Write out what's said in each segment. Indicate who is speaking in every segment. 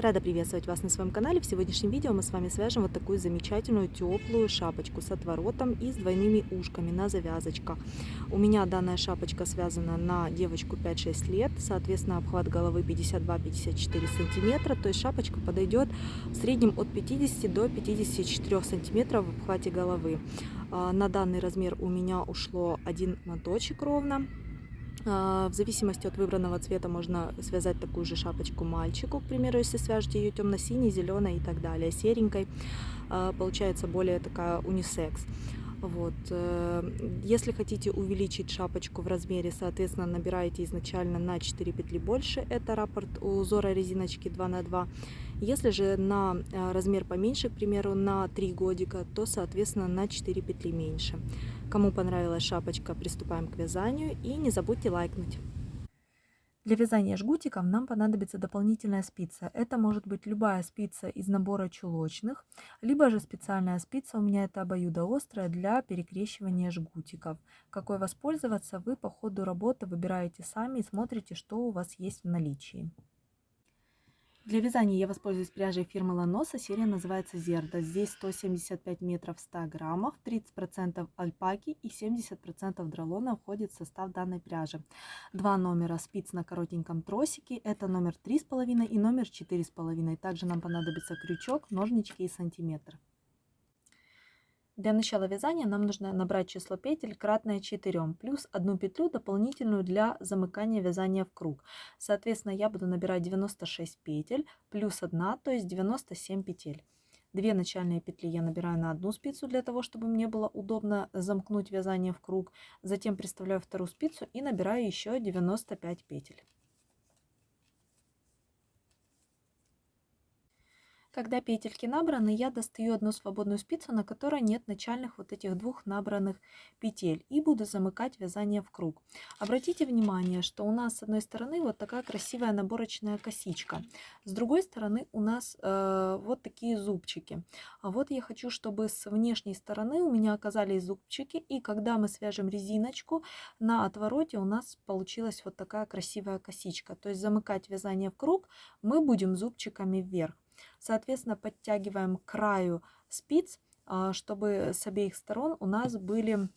Speaker 1: Рада приветствовать вас на своем канале. В сегодняшнем видео мы с вами свяжем вот такую замечательную теплую шапочку с отворотом и с двойными ушками на завязочках. У меня данная шапочка связана на девочку 5-6 лет, соответственно обхват головы 52-54 сантиметра, то есть шапочка подойдет в среднем от 50 до 54 сантиметров в обхвате головы. А, на данный размер у меня ушло один моточек ровно. А, в зависимости от выбранного цвета можно связать такую же шапочку мальчику, к примеру, если свяжете ее темно-синей, зеленой и так далее, серенькой, а, получается более такая унисекс. Вот. Э, если хотите увеличить шапочку в размере, соответственно, набираете изначально на 4 петли больше. Это раппорт узора резиночки 2 на 2. Если же на э, размер поменьше, к примеру, на 3 годика, то, соответственно, на 4 петли меньше. Кому понравилась шапочка, приступаем к вязанию. И не забудьте лайкнуть. Для вязания жгутиков нам понадобится дополнительная спица. Это может быть любая спица из набора чулочных, либо же специальная спица, у меня это обоюдоострая, для перекрещивания жгутиков. Какой воспользоваться, вы по ходу работы выбираете сами и смотрите, что у вас есть в наличии. Для вязания я воспользуюсь пряжей фирмы Ланоса. Серия называется Зерда. Здесь 175 метров в 100 граммах, 30% альпаки и 70% дролона входит в состав данной пряжи. Два номера спиц на коротеньком тросике. Это номер 3,5 и номер 4,5. Также нам понадобится крючок, ножнички и сантиметр. Для начала вязания нам нужно набрать число петель кратное 4, плюс одну петлю дополнительную для замыкания вязания в круг. Соответственно, я буду набирать 96 петель, плюс 1, то есть 97 петель. Две начальные петли я набираю на одну спицу для того, чтобы мне было удобно замкнуть вязание в круг. Затем приставляю вторую спицу и набираю еще 95 петель. Когда петельки набраны, я достаю одну свободную спицу, на которой нет начальных вот этих двух набранных петель. И буду замыкать вязание в круг. Обратите внимание, что у нас с одной стороны вот такая красивая наборочная косичка. С другой стороны у нас э, вот такие зубчики. А вот я хочу, чтобы с внешней стороны у меня оказались зубчики. И когда мы свяжем резиночку, на отвороте у нас получилась вот такая красивая косичка. То есть замыкать вязание в круг мы будем зубчиками вверх. Соответственно, подтягиваем к краю спиц, а, чтобы с обеих сторон у нас были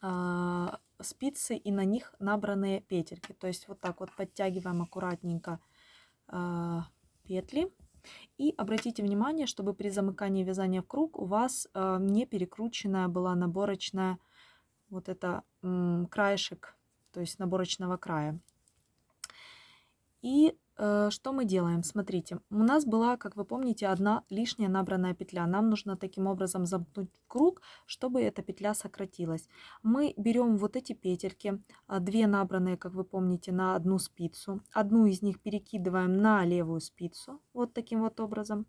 Speaker 1: а, спицы и на них набранные петельки. То есть вот так вот подтягиваем аккуратненько а, петли. И обратите внимание, чтобы при замыкании вязания в круг у вас не перекрученная была наборочная вот это краешек, то есть наборочного края. И что мы делаем? Смотрите, у нас была, как вы помните, одна лишняя набранная петля. Нам нужно таким образом замкнуть круг, чтобы эта петля сократилась. Мы берем вот эти петельки, а, две набранные, как вы помните, на одну спицу. Одну из них перекидываем на левую спицу, вот таким вот образом.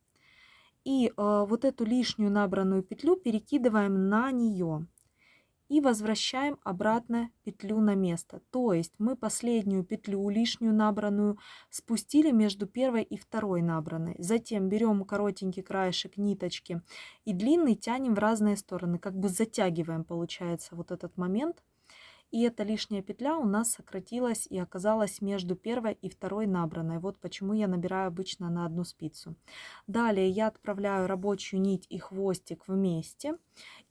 Speaker 1: И э, вот эту лишнюю набранную петлю перекидываем на нее и возвращаем обратно петлю на место. То есть мы последнюю петлю лишнюю набранную спустили между первой и второй набранной. Затем берем коротенький краешек ниточки и длинный тянем в разные стороны, как бы затягиваем получается вот этот момент. И эта лишняя петля у нас сократилась и оказалась между первой и второй набранной. Вот почему я набираю обычно на одну спицу. Далее я отправляю рабочую нить и хвостик вместе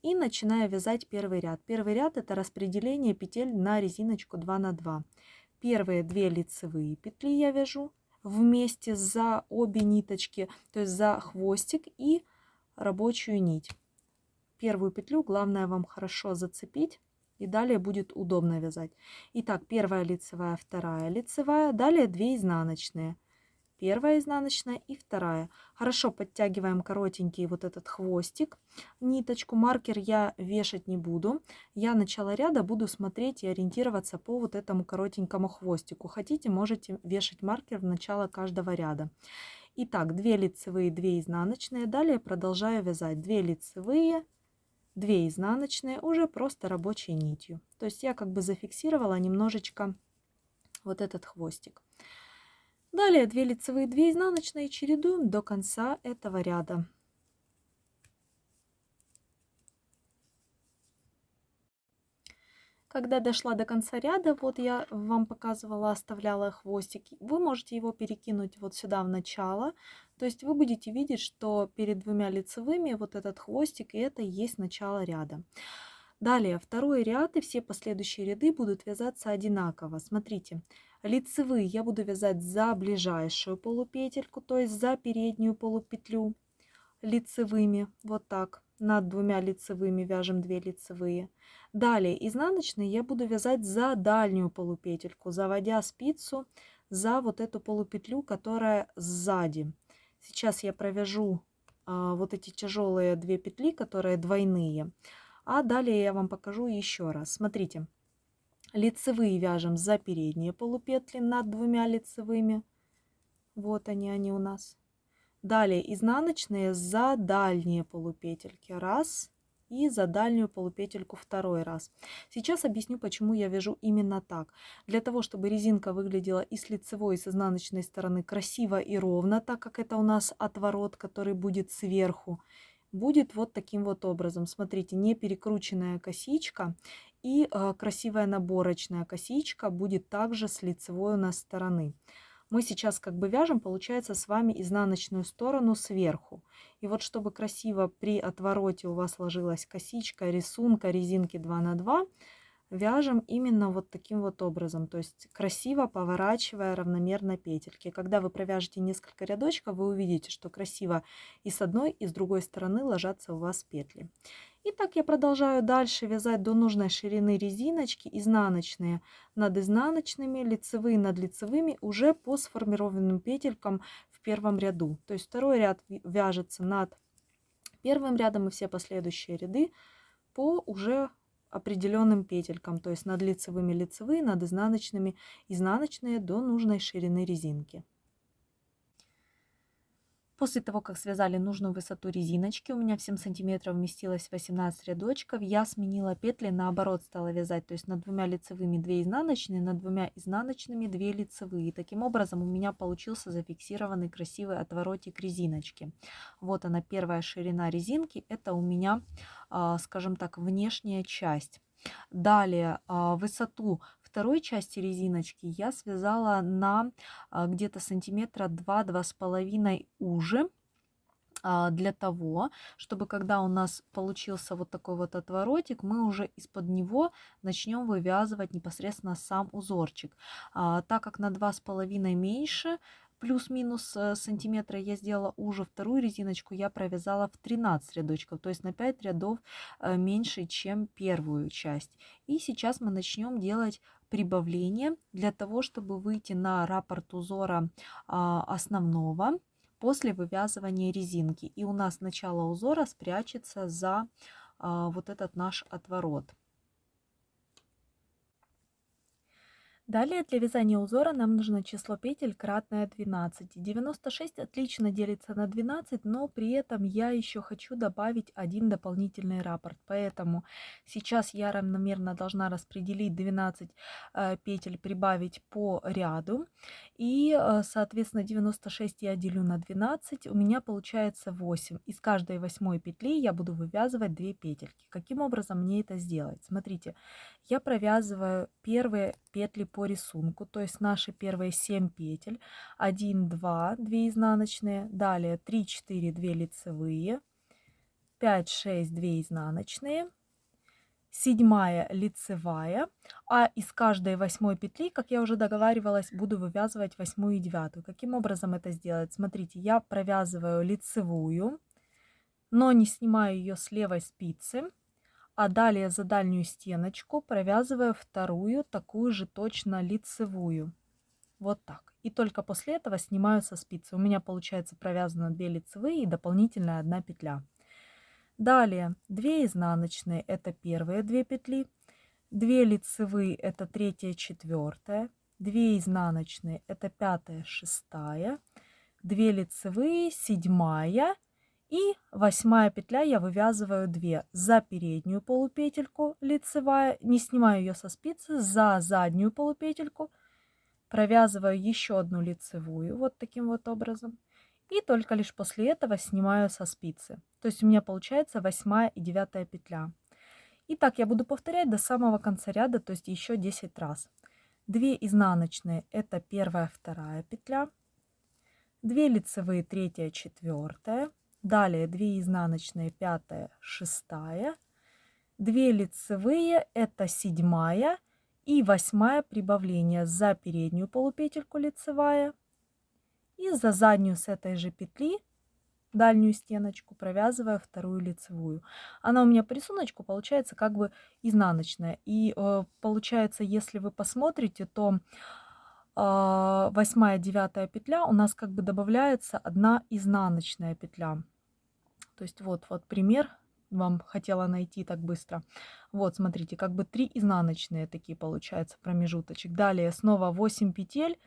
Speaker 1: и начинаю вязать первый ряд. Первый ряд это распределение петель на резиночку 2 на 2. Первые две лицевые петли я вяжу вместе за обе ниточки, то есть за хвостик и рабочую нить. Первую петлю главное вам хорошо зацепить и далее будет удобно вязать. Итак, первая лицевая, вторая лицевая, далее 2 изнаночные. Первая изнаночная и вторая. Хорошо подтягиваем коротенький вот этот хвостик, ниточку. Маркер я вешать не буду. Я начало ряда буду смотреть и ориентироваться по вот этому коротенькому хвостику. Хотите, можете вешать маркер в начало каждого ряда. Итак, 2 лицевые, 2 изнаночные. Далее продолжаю вязать 2 лицевые, 2 изнаночные уже просто рабочей нитью. То есть я как бы зафиксировала немножечко вот этот хвостик. Далее 2 лицевые, 2 изнаночные чередуем до конца этого ряда. Когда дошла до конца ряда, вот я вам показывала, оставляла хвостик, вы можете его перекинуть вот сюда в начало. То есть вы будете видеть, что перед двумя лицевыми вот этот хвостик, и это есть начало ряда. Далее, второй ряд и все последующие ряды будут вязаться одинаково. Смотрите, лицевые я буду вязать за ближайшую полупетельку, то есть за переднюю полупетлю лицевыми, вот так. Над двумя лицевыми вяжем 2 лицевые. Далее изнаночные я буду вязать за дальнюю полупетельку, заводя спицу за вот эту полупетлю, которая сзади. Сейчас я провяжу а, вот эти тяжелые две петли, которые двойные. А далее я вам покажу еще раз. Смотрите, лицевые вяжем за передние полупетли над двумя лицевыми. Вот они, они у нас. Далее изнаночные за дальние полупетельки. Раз. И за дальнюю полупетельку второй раз. Сейчас объясню, почему я вяжу именно так. Для того, чтобы резинка выглядела и с лицевой, и с изнаночной стороны красиво и ровно, так как это у нас отворот, который будет сверху, будет вот таким вот образом. Смотрите, не перекрученная косичка и э, красивая наборочная косичка будет также с лицевой у нас стороны мы сейчас как бы вяжем, получается, с вами изнаночную сторону сверху. И вот чтобы красиво при отвороте у вас ложилась косичка, рисунка резинки 2 на 2, вяжем именно вот таким вот образом, то есть красиво поворачивая равномерно петельки. Когда вы провяжете несколько рядочков, вы увидите, что красиво и с одной, и с другой стороны ложатся у вас петли. И так я продолжаю дальше вязать до нужной ширины резиночки, изнаночные над изнаночными, лицевые над лицевыми, уже по сформированным петелькам в первом ряду. То есть второй ряд вяжется над первым рядом и все последующие ряды по уже определенным петелькам, то есть над лицевыми лицевые, над изнаночными изнаночные до нужной ширины резинки. После того, как связали нужную высоту резиночки, у меня в 7 сантиметров вместилось 18 рядочков, я сменила петли, наоборот стала вязать, то есть над двумя лицевыми 2 изнаночные, над двумя изнаночными 2 лицевые. Таким образом у меня получился зафиксированный красивый отворотик резиночки. Вот она первая ширина резинки, это у меня, а, скажем так, внешняя часть. Далее а, высоту второй части резиночки я связала на а, где-то сантиметра 2-2,5 уже а, для того, чтобы когда у нас получился вот такой вот отворотик, мы уже из-под него начнем вывязывать непосредственно сам узорчик. А, так как на 2,5 меньше, плюс-минус э, сантиметра я сделала уже вторую резиночку, я провязала в 13 рядочков, то есть на 5 рядов э, меньше, чем первую часть. И сейчас мы начнем делать прибавление для того, чтобы выйти на раппорт узора а, основного после вывязывания резинки. И у нас начало узора спрячется за а, вот этот наш отворот. Далее для вязания узора нам нужно число петель кратное 12. 96 отлично делится на 12, но при этом я еще хочу добавить один дополнительный раппорт. Поэтому сейчас я равномерно должна распределить 12 э, петель, прибавить по ряду. И, э, соответственно, 96 я делю на 12, у меня получается 8. Из каждой восьмой петли я буду вывязывать 2 петельки. Каким образом мне это сделать? Смотрите, я провязываю первые петли по рисунку, то есть наши первые 7 петель. 1, 2, 2 изнаночные, далее 3, 4, 2 лицевые, 5, 6, 2 изнаночные, седьмая лицевая, а из каждой восьмой петли, как я уже договаривалась, буду вывязывать восьмую и девятую. Каким образом это сделать? Смотрите, я провязываю лицевую, но не снимаю ее с левой спицы, а далее за дальнюю стеночку провязываю вторую, такую же точно лицевую. Вот так. И только после этого снимаю со спицы. У меня получается провязано 2 лицевые и дополнительная одна петля. Далее 2 изнаночные это первые 2 петли, 2 лицевые это третья, четвертая, 2 изнаночные это пятая, шестая, 2 лицевые, седьмая и восьмая петля я вывязываю 2 за переднюю полупетельку лицевая, не снимаю ее со спицы, за заднюю полупетельку провязываю еще одну лицевую вот таким вот образом и только лишь после этого снимаю со спицы. То есть у меня получается восьмая и девятая петля. И так я буду повторять до самого конца ряда, то есть еще 10 раз. 2 изнаночные это первая, вторая петля. 2 лицевые, третья, четвертая. Далее 2 изнаночные, пятая, шестая. 2 лицевые это седьмая и восьмая прибавление за переднюю полупетельку лицевая и за заднюю с этой же петли дальнюю стеночку провязывая вторую лицевую. Она у меня по рисунку получается как бы изнаночная. И э, получается, если вы посмотрите, то э, восьмая, девятая петля у нас как бы добавляется одна изнаночная петля. То есть вот, вот пример вам хотела найти так быстро. Вот, смотрите, как бы три изнаночные такие получается промежуточек. Далее снова 8 петель.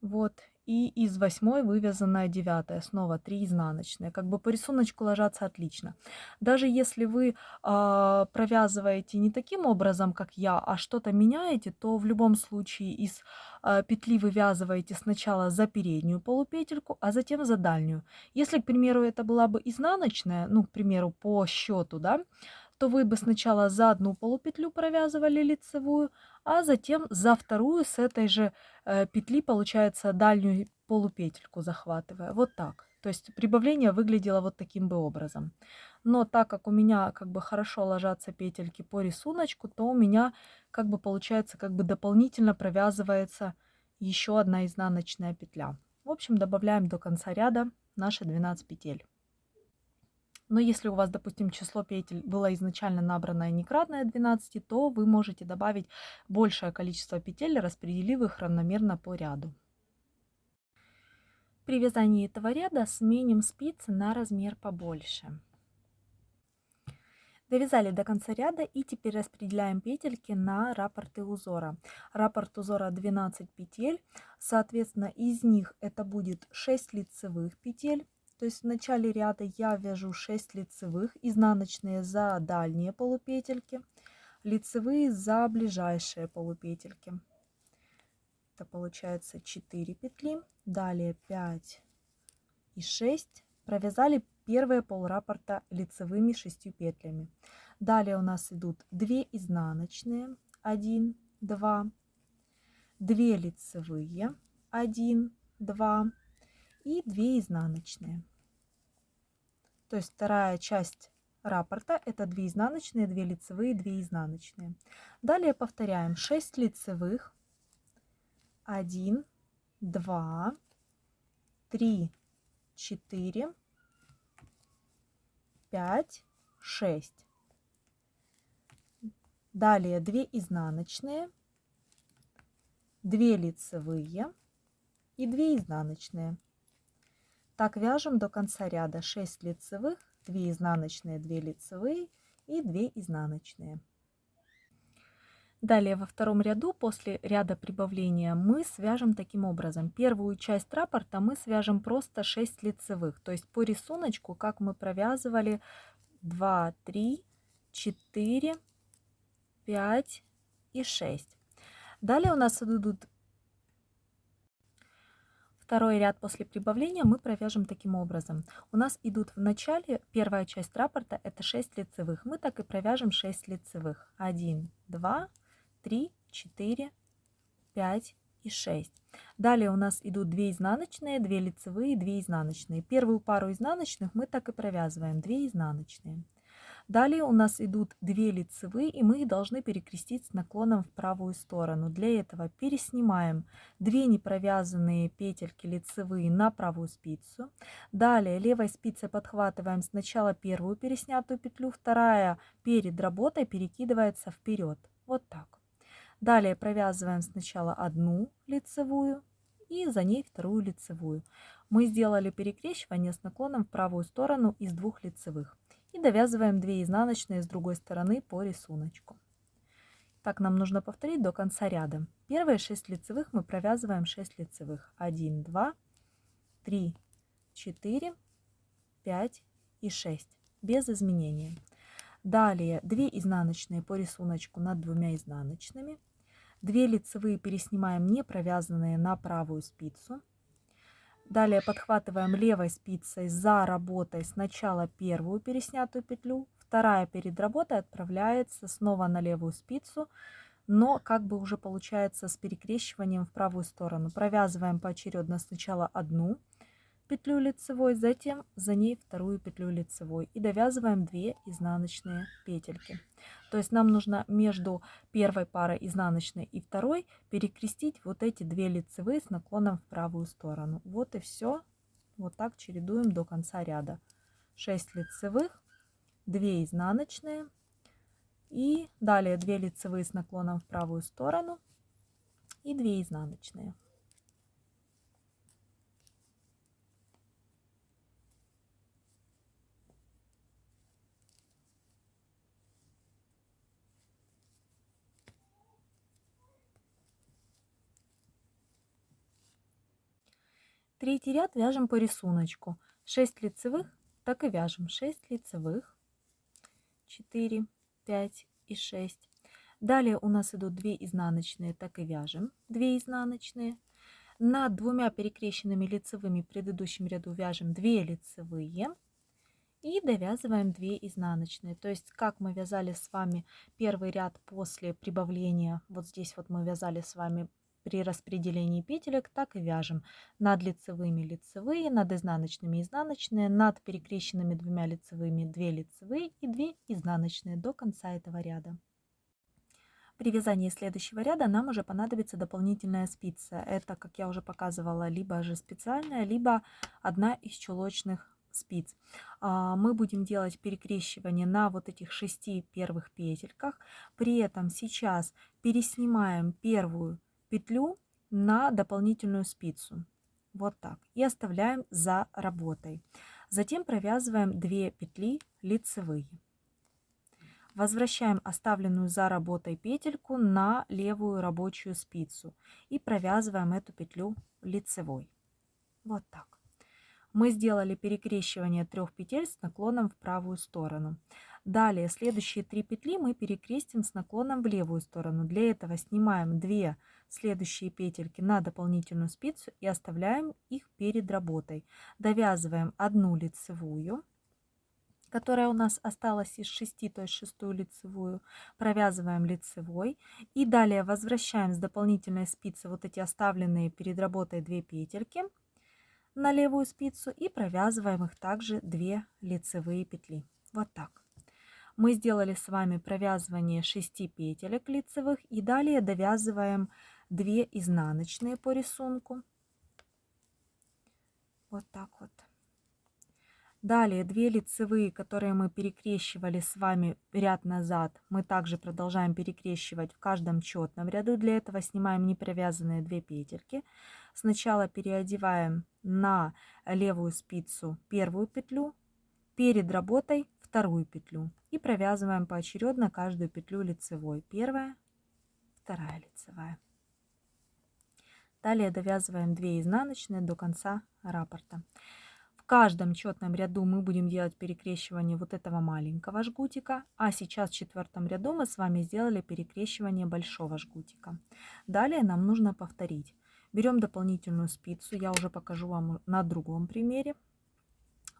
Speaker 1: Вот, и из восьмой вывязанная девятая, снова 3 изнаночные. Как бы по рисунку ложатся отлично. Даже если вы э, провязываете не таким образом, как я, а что-то меняете, то в любом случае из э, петли вывязываете сначала за переднюю полупетельку, а затем за дальнюю. Если, к примеру, это была бы изнаночная, ну, к примеру, по счету, да, то вы бы сначала за одну полупетлю провязывали лицевую, а затем за вторую с этой же э, петли, получается, дальнюю полупетельку захватывая. Вот так. То есть прибавление выглядело вот таким бы образом. Но так как у меня как бы хорошо ложатся петельки по рисунку, то у меня как бы получается как бы дополнительно провязывается еще одна изнаночная петля. В общем, добавляем до конца ряда наши 12 петель. Но если у вас, допустим, число петель было изначально набранное некратное 12, то вы можете добавить большее количество петель, распределив их равномерно по ряду. При вязании этого ряда сменим спицы на размер побольше. Довязали до конца ряда и теперь распределяем петельки на раппорты узора. Раппорт узора 12 петель, соответственно из них это будет 6 лицевых петель, то есть в начале ряда я вяжу 6 лицевых, изнаночные за дальние полупетельки, лицевые за ближайшие полупетельки. Это получается 4 петли, далее 5 и 6. Провязали первые полраппорта лицевыми 6 петлями. Далее у нас идут 2 изнаночные, 1, 2, 2 лицевые, 1, 2 и 2 изнаночные. То есть вторая часть раппорта это 2 изнаночные, 2 лицевые, 2 изнаночные. Далее повторяем 6 лицевых, 1, 2, 3, 4, 5, 6. Далее 2 изнаночные, 2 лицевые и 2 изнаночные. Так вяжем до конца ряда 6 лицевых, 2 изнаночные, 2 лицевые и 2 изнаночные. Далее во втором ряду после ряда прибавления мы свяжем таким образом. Первую часть раппорта мы свяжем просто 6 лицевых. То есть по рисунку, как мы провязывали 2, 3, 4, 5 и 6. Далее у нас идут Второй ряд после прибавления мы провяжем таким образом. У нас идут в начале, первая часть раппорта это 6 лицевых. Мы так и провяжем 6 лицевых. 1, 2, 3, 4, 5 и 6. Далее у нас идут 2 изнаночные, 2 лицевые, 2 изнаночные. Первую пару изнаночных мы так и провязываем, 2 изнаночные. Далее у нас идут две лицевые, и мы их должны перекрестить с наклоном в правую сторону. Для этого переснимаем две непровязанные петельки лицевые на правую спицу. Далее левой спицей подхватываем сначала первую переснятую петлю, вторая перед работой перекидывается вперед. Вот так. Далее провязываем сначала одну лицевую и за ней вторую лицевую. Мы сделали перекрещивание с наклоном в правую сторону из двух лицевых и довязываем 2 изнаночные с другой стороны по рисунку. Так нам нужно повторить до конца ряда. Первые 6 лицевых мы провязываем 6 лицевых. 1, 2, 3, 4, 5 и 6 без изменения. Далее 2 изнаночные по рисунку над двумя изнаночными. 2 лицевые переснимаем не провязанные на правую спицу. Далее подхватываем левой спицей за работой сначала первую переснятую петлю, вторая перед работой отправляется снова на левую спицу, но как бы уже получается с перекрещиванием в правую сторону. Провязываем поочередно сначала одну петлю лицевой, затем за ней вторую петлю лицевой и довязываем 2 изнаночные петельки. То есть нам нужно между первой парой изнаночной и второй перекрестить вот эти две лицевые с наклоном в правую сторону. Вот и все. Вот так чередуем до конца ряда. 6 лицевых, 2 изнаночные и далее 2 лицевые с наклоном в правую сторону и 2 изнаночные. Третий ряд вяжем по рисунку. 6 лицевых, так и вяжем 6 лицевых, 4, 5 и 6. Далее у нас идут 2 изнаночные, так и вяжем 2 изнаночные. Над двумя перекрещенными лицевыми в предыдущем ряду вяжем 2 лицевые и довязываем 2 изнаночные. То есть как мы вязали с вами первый ряд после прибавления, вот здесь вот мы вязали с вами при распределении петелек так и вяжем. Над лицевыми лицевые, над изнаночными изнаночные, над перекрещенными двумя лицевыми 2 лицевые и 2 изнаночные до конца этого ряда. При вязании следующего ряда нам уже понадобится дополнительная спица. Это, как я уже показывала, либо же специальная, либо одна из чулочных спиц. А, мы будем делать перекрещивание на вот этих шести первых петельках. При этом сейчас переснимаем первую петлю на дополнительную спицу. Вот так. И оставляем за работой. Затем провязываем 2 петли лицевые. Возвращаем оставленную за работой петельку на левую рабочую спицу и провязываем эту петлю лицевой. Вот так. Мы сделали перекрещивание трех петель с наклоном в правую сторону. Далее следующие три петли мы перекрестим с наклоном в левую сторону. Для этого снимаем 2 следующие петельки на дополнительную спицу и оставляем их перед работой. Довязываем одну лицевую, которая у нас осталась из 6, то есть шестую лицевую, провязываем лицевой и далее возвращаем с дополнительной спицы вот эти оставленные перед работой 2 петельки на левую спицу и провязываем их также 2 лицевые петли. Вот так мы сделали с вами провязывание 6 петелек лицевых и далее довязываем 2 изнаночные по рисунку. Вот так вот. Далее 2 лицевые, которые мы перекрещивали с вами ряд назад, мы также продолжаем перекрещивать в каждом четном ряду. Для этого снимаем непровязанные 2 петельки. Сначала переодеваем на левую спицу первую петлю, перед работой вторую петлю и провязываем поочередно каждую петлю лицевой. Первая, вторая лицевая. Далее довязываем 2 изнаночные до конца раппорта. В каждом четном ряду мы будем делать перекрещивание вот этого маленького жгутика, а сейчас в четвертом ряду мы с вами сделали перекрещивание большого жгутика. Далее нам нужно повторить. Берем дополнительную спицу, я уже покажу вам на другом примере.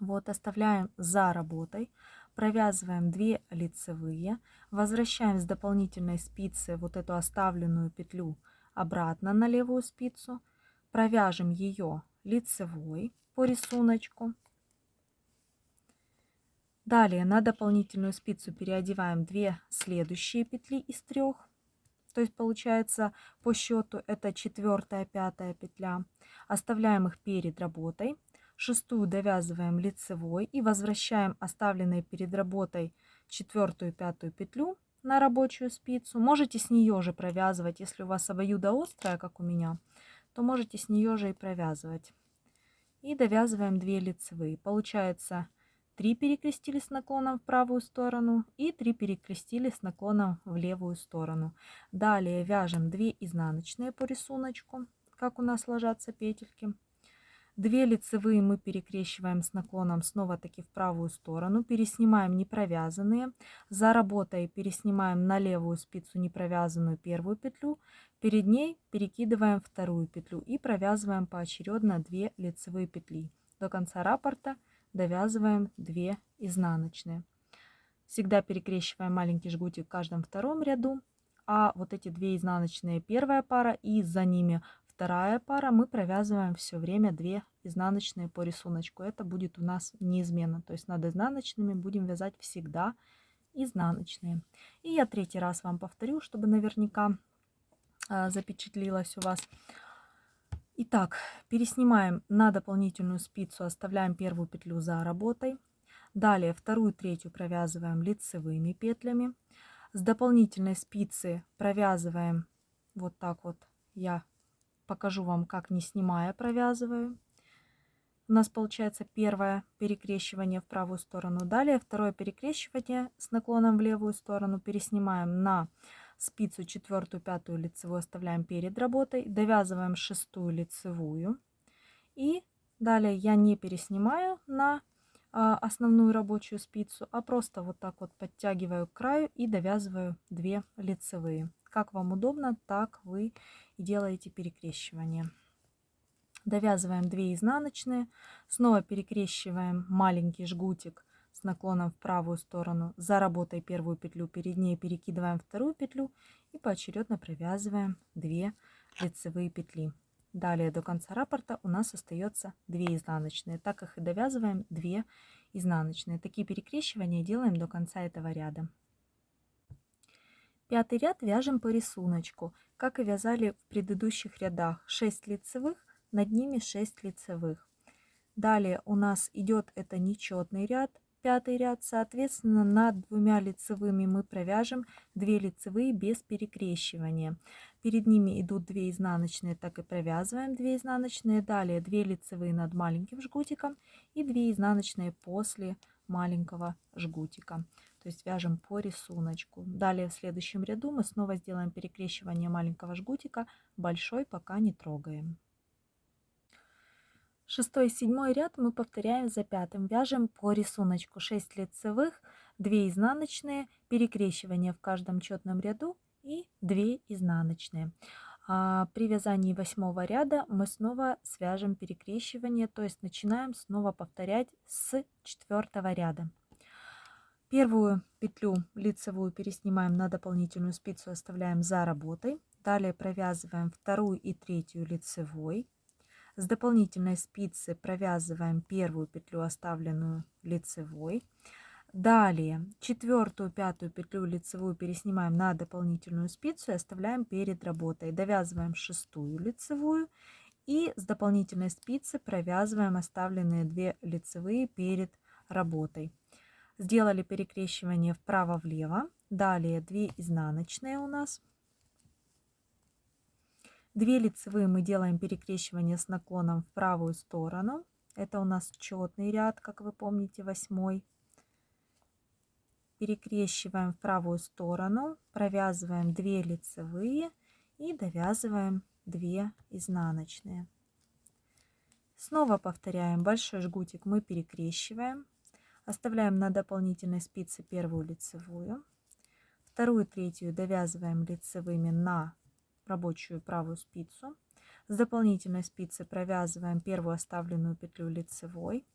Speaker 1: Вот оставляем за работой, провязываем 2 лицевые, возвращаем с дополнительной спицы вот эту оставленную петлю обратно на левую спицу, провяжем ее лицевой по рисунку. Далее на дополнительную спицу переодеваем 2 следующие петли из трех. То есть получается по счету это четвертая, пятая петля. Оставляем их перед работой шестую довязываем лицевой и возвращаем оставленные перед работой четвертую пятую петлю на рабочую спицу. Можете с нее же провязывать, если у вас обоюдо острая, как у меня, то можете с нее же и провязывать. И довязываем 2 лицевые. Получается 3 перекрестили с наклоном в правую сторону и 3 перекрестили с наклоном в левую сторону. Далее вяжем 2 изнаночные по рисунку, как у нас ложатся петельки. Две лицевые мы перекрещиваем с наклоном снова таки в правую сторону. Переснимаем непровязанные. За работой переснимаем на левую спицу непровязанную первую петлю. Перед ней перекидываем вторую петлю и провязываем поочередно 2 лицевые петли. До конца раппорта довязываем 2 изнаночные. Всегда перекрещиваем маленький жгутик в каждом втором ряду. А вот эти две изнаночные первая пара и за ними вторая пара мы провязываем все время 2 изнаночные по рисунку. Это будет у нас неизменно. То есть над изнаночными будем вязать всегда изнаночные. И я третий раз вам повторю, чтобы наверняка а, запечатлилось у вас. Итак, переснимаем на дополнительную спицу, оставляем первую петлю за работой. Далее вторую, третью провязываем лицевыми петлями. С дополнительной спицы провязываем вот так вот. Я покажу вам, как не снимая провязываю. У нас получается первое перекрещивание в правую сторону. Далее второе перекрещивание с наклоном в левую сторону. Переснимаем на спицу четвертую, пятую лицевую оставляем перед работой, довязываем шестую лицевую и далее я не переснимаю на а, основную рабочую спицу, а просто вот так вот подтягиваю к краю и довязываю 2 лицевые. Как вам удобно, так вы и делаете перекрещивание. Довязываем 2 изнаночные, снова перекрещиваем маленький жгутик с наклоном в правую сторону. За работой первую петлю перед ней перекидываем вторую петлю и поочередно провязываем 2 лицевые петли. Далее до конца раппорта у нас остается 2 изнаночные, так как и довязываем 2 изнаночные. Такие перекрещивания делаем до конца этого ряда. Пятый ряд вяжем по рисунку, как и вязали в предыдущих рядах. 6 лицевых, над ними 6 лицевых. Далее у нас идет это нечетный ряд, пятый ряд. Соответственно, над двумя лицевыми мы провяжем 2 лицевые без перекрещивания. Перед ними идут 2 изнаночные, так и провязываем 2 изнаночные. Далее 2 лицевые над маленьким жгутиком и 2 изнаночные после маленького жгутика. То есть вяжем по рисунку. Далее в следующем ряду мы снова сделаем перекрещивание маленького жгутика, большой пока не трогаем. Шестой и седьмой ряд мы повторяем за пятым. Вяжем по рисунку 6 лицевых, 2 изнаночные, перекрещивание в каждом четном ряду и 2 изнаночные. А при вязании восьмого ряда мы снова свяжем перекрещивание, то есть начинаем снова повторять с четвертого ряда. Первую петлю лицевую переснимаем на дополнительную спицу, оставляем за работой. Далее провязываем вторую и третью лицевой. С дополнительной спицы провязываем первую петлю, оставленную лицевой. Далее четвертую, пятую петлю лицевую переснимаем на дополнительную спицу и оставляем перед работой. Довязываем шестую лицевую и с дополнительной спицы провязываем оставленные две лицевые перед работой. Сделали перекрещивание вправо-влево. Далее 2 изнаночные у нас. 2 лицевые мы делаем перекрещивание с наклоном в правую сторону. Это у нас четный ряд, как вы помните, восьмой. Перекрещиваем в правую сторону, провязываем 2 лицевые и довязываем 2 изнаночные. Снова повторяем большой жгутик мы перекрещиваем, оставляем на дополнительной спице первую лицевую, вторую, третью довязываем лицевыми на рабочую правую спицу. С дополнительной спицы провязываем первую оставленную петлю лицевой.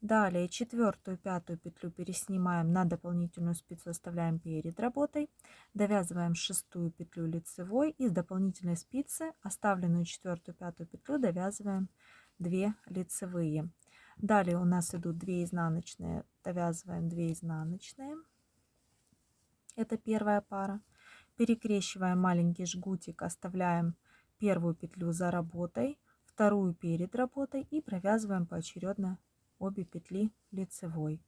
Speaker 1: Далее четвертую, пятую петлю переснимаем на дополнительную спицу, оставляем перед работой. Довязываем шестую петлю лицевой и с дополнительной спицы оставленную четвертую, пятую петлю довязываем 2 лицевые. Далее у нас идут 2 изнаночные, довязываем 2 изнаночные. Это первая пара перекрещиваем маленький жгутик, оставляем первую петлю за работой, вторую перед работой и провязываем поочередно обе петли лицевой.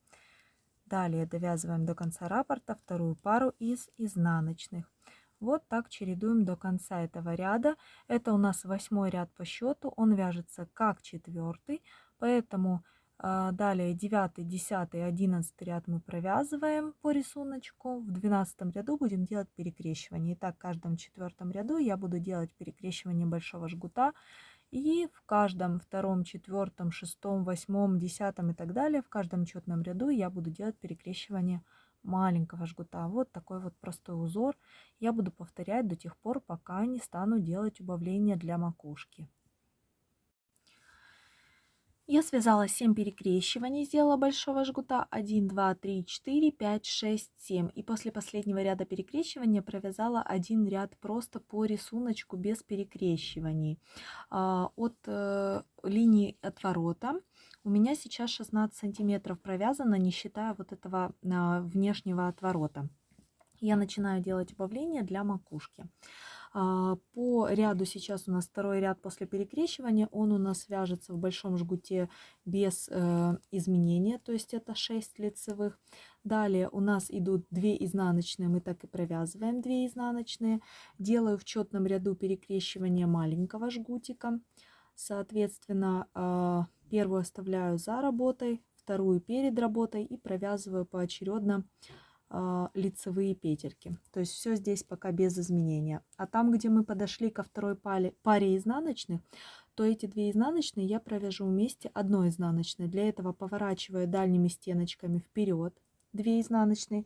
Speaker 1: Далее довязываем до конца раппорта вторую пару из изнаночных. Вот так чередуем до конца этого ряда. Это у нас восьмой ряд по счету. Он вяжется как четвертый, поэтому а, далее 9, 10, 11 ряд мы провязываем по рисунку. В 12 ряду будем делать перекрещивание. Итак, в каждом четвертом ряду я буду делать перекрещивание большого жгута. И в каждом втором, четвертом, шестом, восьмом, десятом и так далее, в каждом четном ряду я буду делать перекрещивание маленького жгута. Вот такой вот простой узор я буду повторять до тех пор, пока не стану делать убавление для макушки. Я связала 7 перекрещиваний, сделала большого жгута 1, 2, 3, 4, 5, 6, 7. И после последнего ряда перекрещивания провязала один ряд просто по рисунку без перекрещиваний. А, от э, линии отворота у меня сейчас 16 сантиметров провязано, не считая вот этого а, внешнего отворота. Я начинаю делать убавление для макушки. А, по ряду сейчас у нас второй ряд после перекрещивания. Он у нас вяжется в большом жгуте без э, изменения, то есть это 6 лицевых. Далее у нас идут 2 изнаночные, мы так и провязываем 2 изнаночные. Делаю в четном ряду перекрещивания маленького жгутика. Соответственно, а, первую оставляю за работой, вторую перед работой и провязываю поочередно лицевые петельки. То есть все здесь пока без изменения. А там, где мы подошли ко второй паре, паре изнаночных, то эти две изнаночные я провяжу вместе одной изнаночной. Для этого поворачиваю дальними стеночками вперед 2 изнаночные,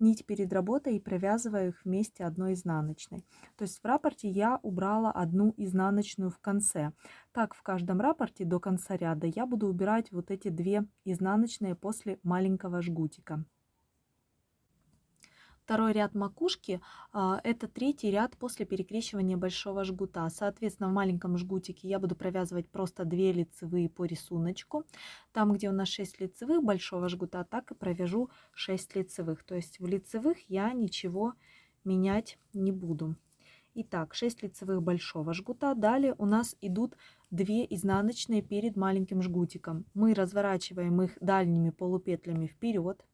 Speaker 1: нить перед работой и провязываю их вместе одной изнаночной. То есть в рапорте я убрала одну изнаночную в конце. Так в каждом рапорте до конца ряда я буду убирать вот эти две изнаночные после маленького жгутика. Второй ряд макушки а, – это третий ряд после перекрещивания большого жгута. Соответственно, в маленьком жгутике я буду провязывать просто 2 лицевые по рисунку. Там, где у нас 6 лицевых большого жгута, так и провяжу 6 лицевых. То есть в лицевых я ничего менять не буду. Итак, 6 лицевых большого жгута. Далее у нас идут 2 изнаночные перед маленьким жгутиком. Мы разворачиваем их дальними полупетлями вперед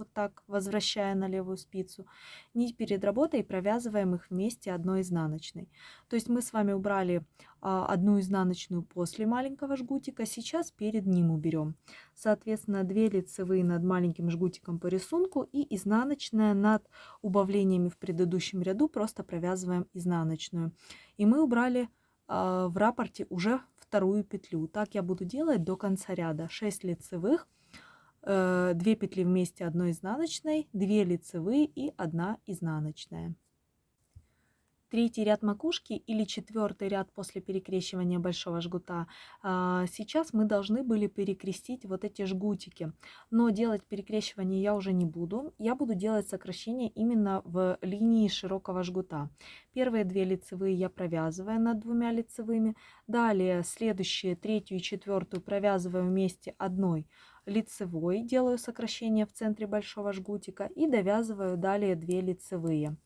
Speaker 1: вот так, возвращая на левую спицу. Нить перед работой провязываем их вместе одной изнаночной. То есть мы с вами убрали а, одну изнаночную после маленького жгутика, сейчас перед ним уберем. Соответственно, 2 лицевые над маленьким жгутиком по рисунку и изнаночная над убавлениями в предыдущем ряду, просто провязываем изнаночную. И мы убрали а, в рапорте уже вторую петлю. Так я буду делать до конца ряда. 6 лицевых, 2 э, петли вместе одной изнаночной, 2 лицевые и 1 изнаночная. Третий ряд макушки или четвертый ряд после перекрещивания большого жгута. А, сейчас мы должны были перекрестить вот эти жгутики. Но делать перекрещивание я уже не буду. Я буду делать сокращение именно в линии широкого жгута. Первые две лицевые я провязываю над двумя лицевыми. Далее следующие, третью и четвертую провязываю вместе одной лицевой, делаю сокращение в центре большого жгутика и довязываю далее 2 лицевые.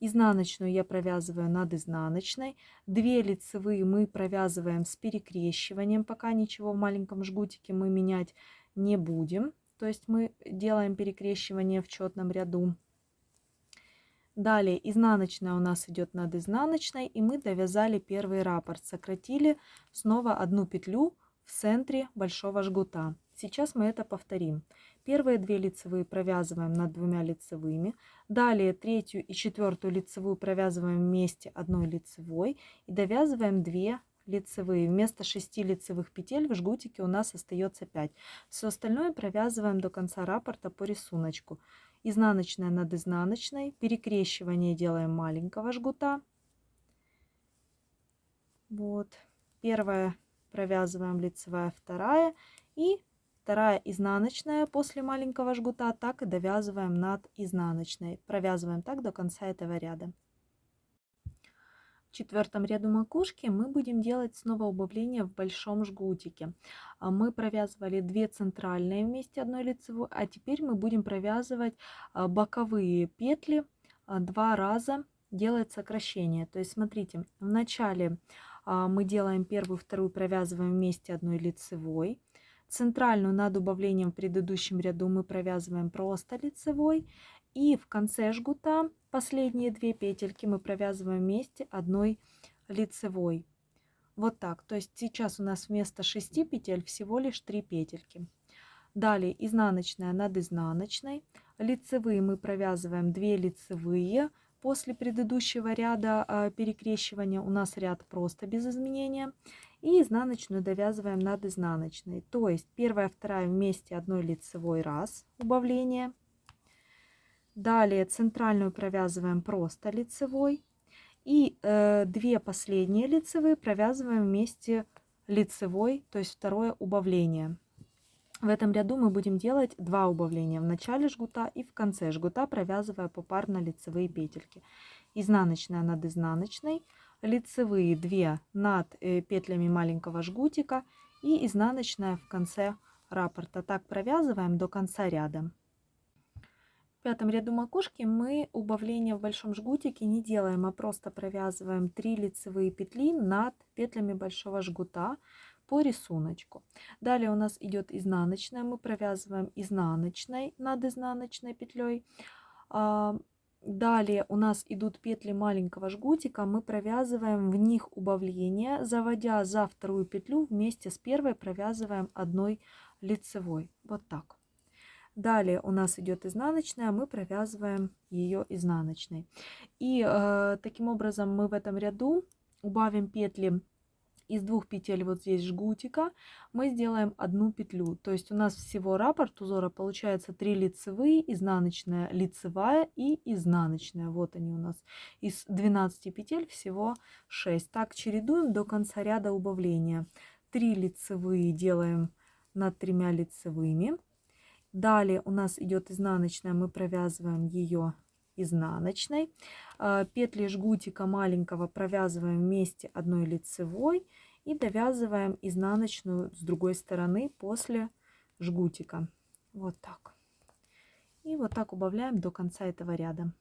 Speaker 1: Изнаночную я провязываю над изнаночной. 2 лицевые мы провязываем с перекрещиванием, пока ничего в маленьком жгутике мы менять не будем. То есть мы делаем перекрещивание в четном ряду. Далее изнаночная у нас идет над изнаночной, и мы довязали первый раппорт. Сократили снова одну петлю в центре большого жгута. Сейчас мы это повторим. Первые две лицевые провязываем над двумя лицевыми. Далее третью и четвертую лицевую провязываем вместе одной лицевой и довязываем 2 лицевые. Вместо 6 лицевых петель в жгутике у нас остается 5. Все остальное провязываем до конца раппорта по рисунку. Изнаночная над изнаночной. Перекрещивание делаем маленького жгута. Вот. Первая провязываем лицевая, вторая. И вторая изнаночная после маленького жгута, так и довязываем над изнаночной. Провязываем так до конца этого ряда. В четвертом ряду макушки мы будем делать снова убавление в большом жгутике. А мы провязывали две центральные вместе одной лицевой, а теперь мы будем провязывать а, боковые петли а, два раза делать сокращение. То есть смотрите, в начале мы делаем первую, вторую, провязываем вместе одной лицевой. Центральную над убавлением в предыдущем ряду мы провязываем просто лицевой. И в конце жгута последние две петельки мы провязываем вместе одной лицевой. Вот так. То есть сейчас у нас вместо 6 петель всего лишь 3 петельки. Далее изнаночная над изнаночной. Лицевые мы провязываем 2 лицевые. После предыдущего ряда а, перекрещивания у нас ряд просто без изменения и изнаночную довязываем над изнаночной. То есть первая, вторая вместе одной лицевой раз убавление. Далее центральную провязываем просто лицевой. И э, две последние лицевые провязываем вместе лицевой, то есть второе убавление. В этом ряду мы будем делать два убавления в начале жгута и в конце жгута, провязывая попарно лицевые петельки. Изнаночная над изнаночной, лицевые 2 над э, петлями маленького жгутика и изнаночная в конце раппорта. Так провязываем до конца ряда. В пятом ряду макушки мы убавления в большом жгутике не делаем, а просто провязываем 3 лицевые петли над петлями большого жгута по рисунку. Далее у нас идет изнаночная, мы провязываем изнаночной над изнаночной петлей. Далее у нас идут петли маленького жгутика, мы провязываем в них убавление, заводя за вторую петлю вместе с первой провязываем одной лицевой. Вот так. Далее у нас идет изнаночная, мы провязываем ее изнаночной. И э, таким образом мы в этом ряду убавим петли из двух петель вот здесь жгутика мы сделаем одну петлю. То есть у нас всего раппорт узора получается 3 лицевые, изнаночная, лицевая и изнаночная. Вот они у нас. Из 12 петель всего 6. Так чередуем до конца ряда убавления. 3 лицевые делаем над тремя лицевыми. Далее у нас идет изнаночная, мы провязываем ее изнаночной. А, петли жгутика маленького провязываем вместе одной лицевой и довязываем изнаночную с другой стороны после жгутика. Вот так. И вот так убавляем до конца этого ряда.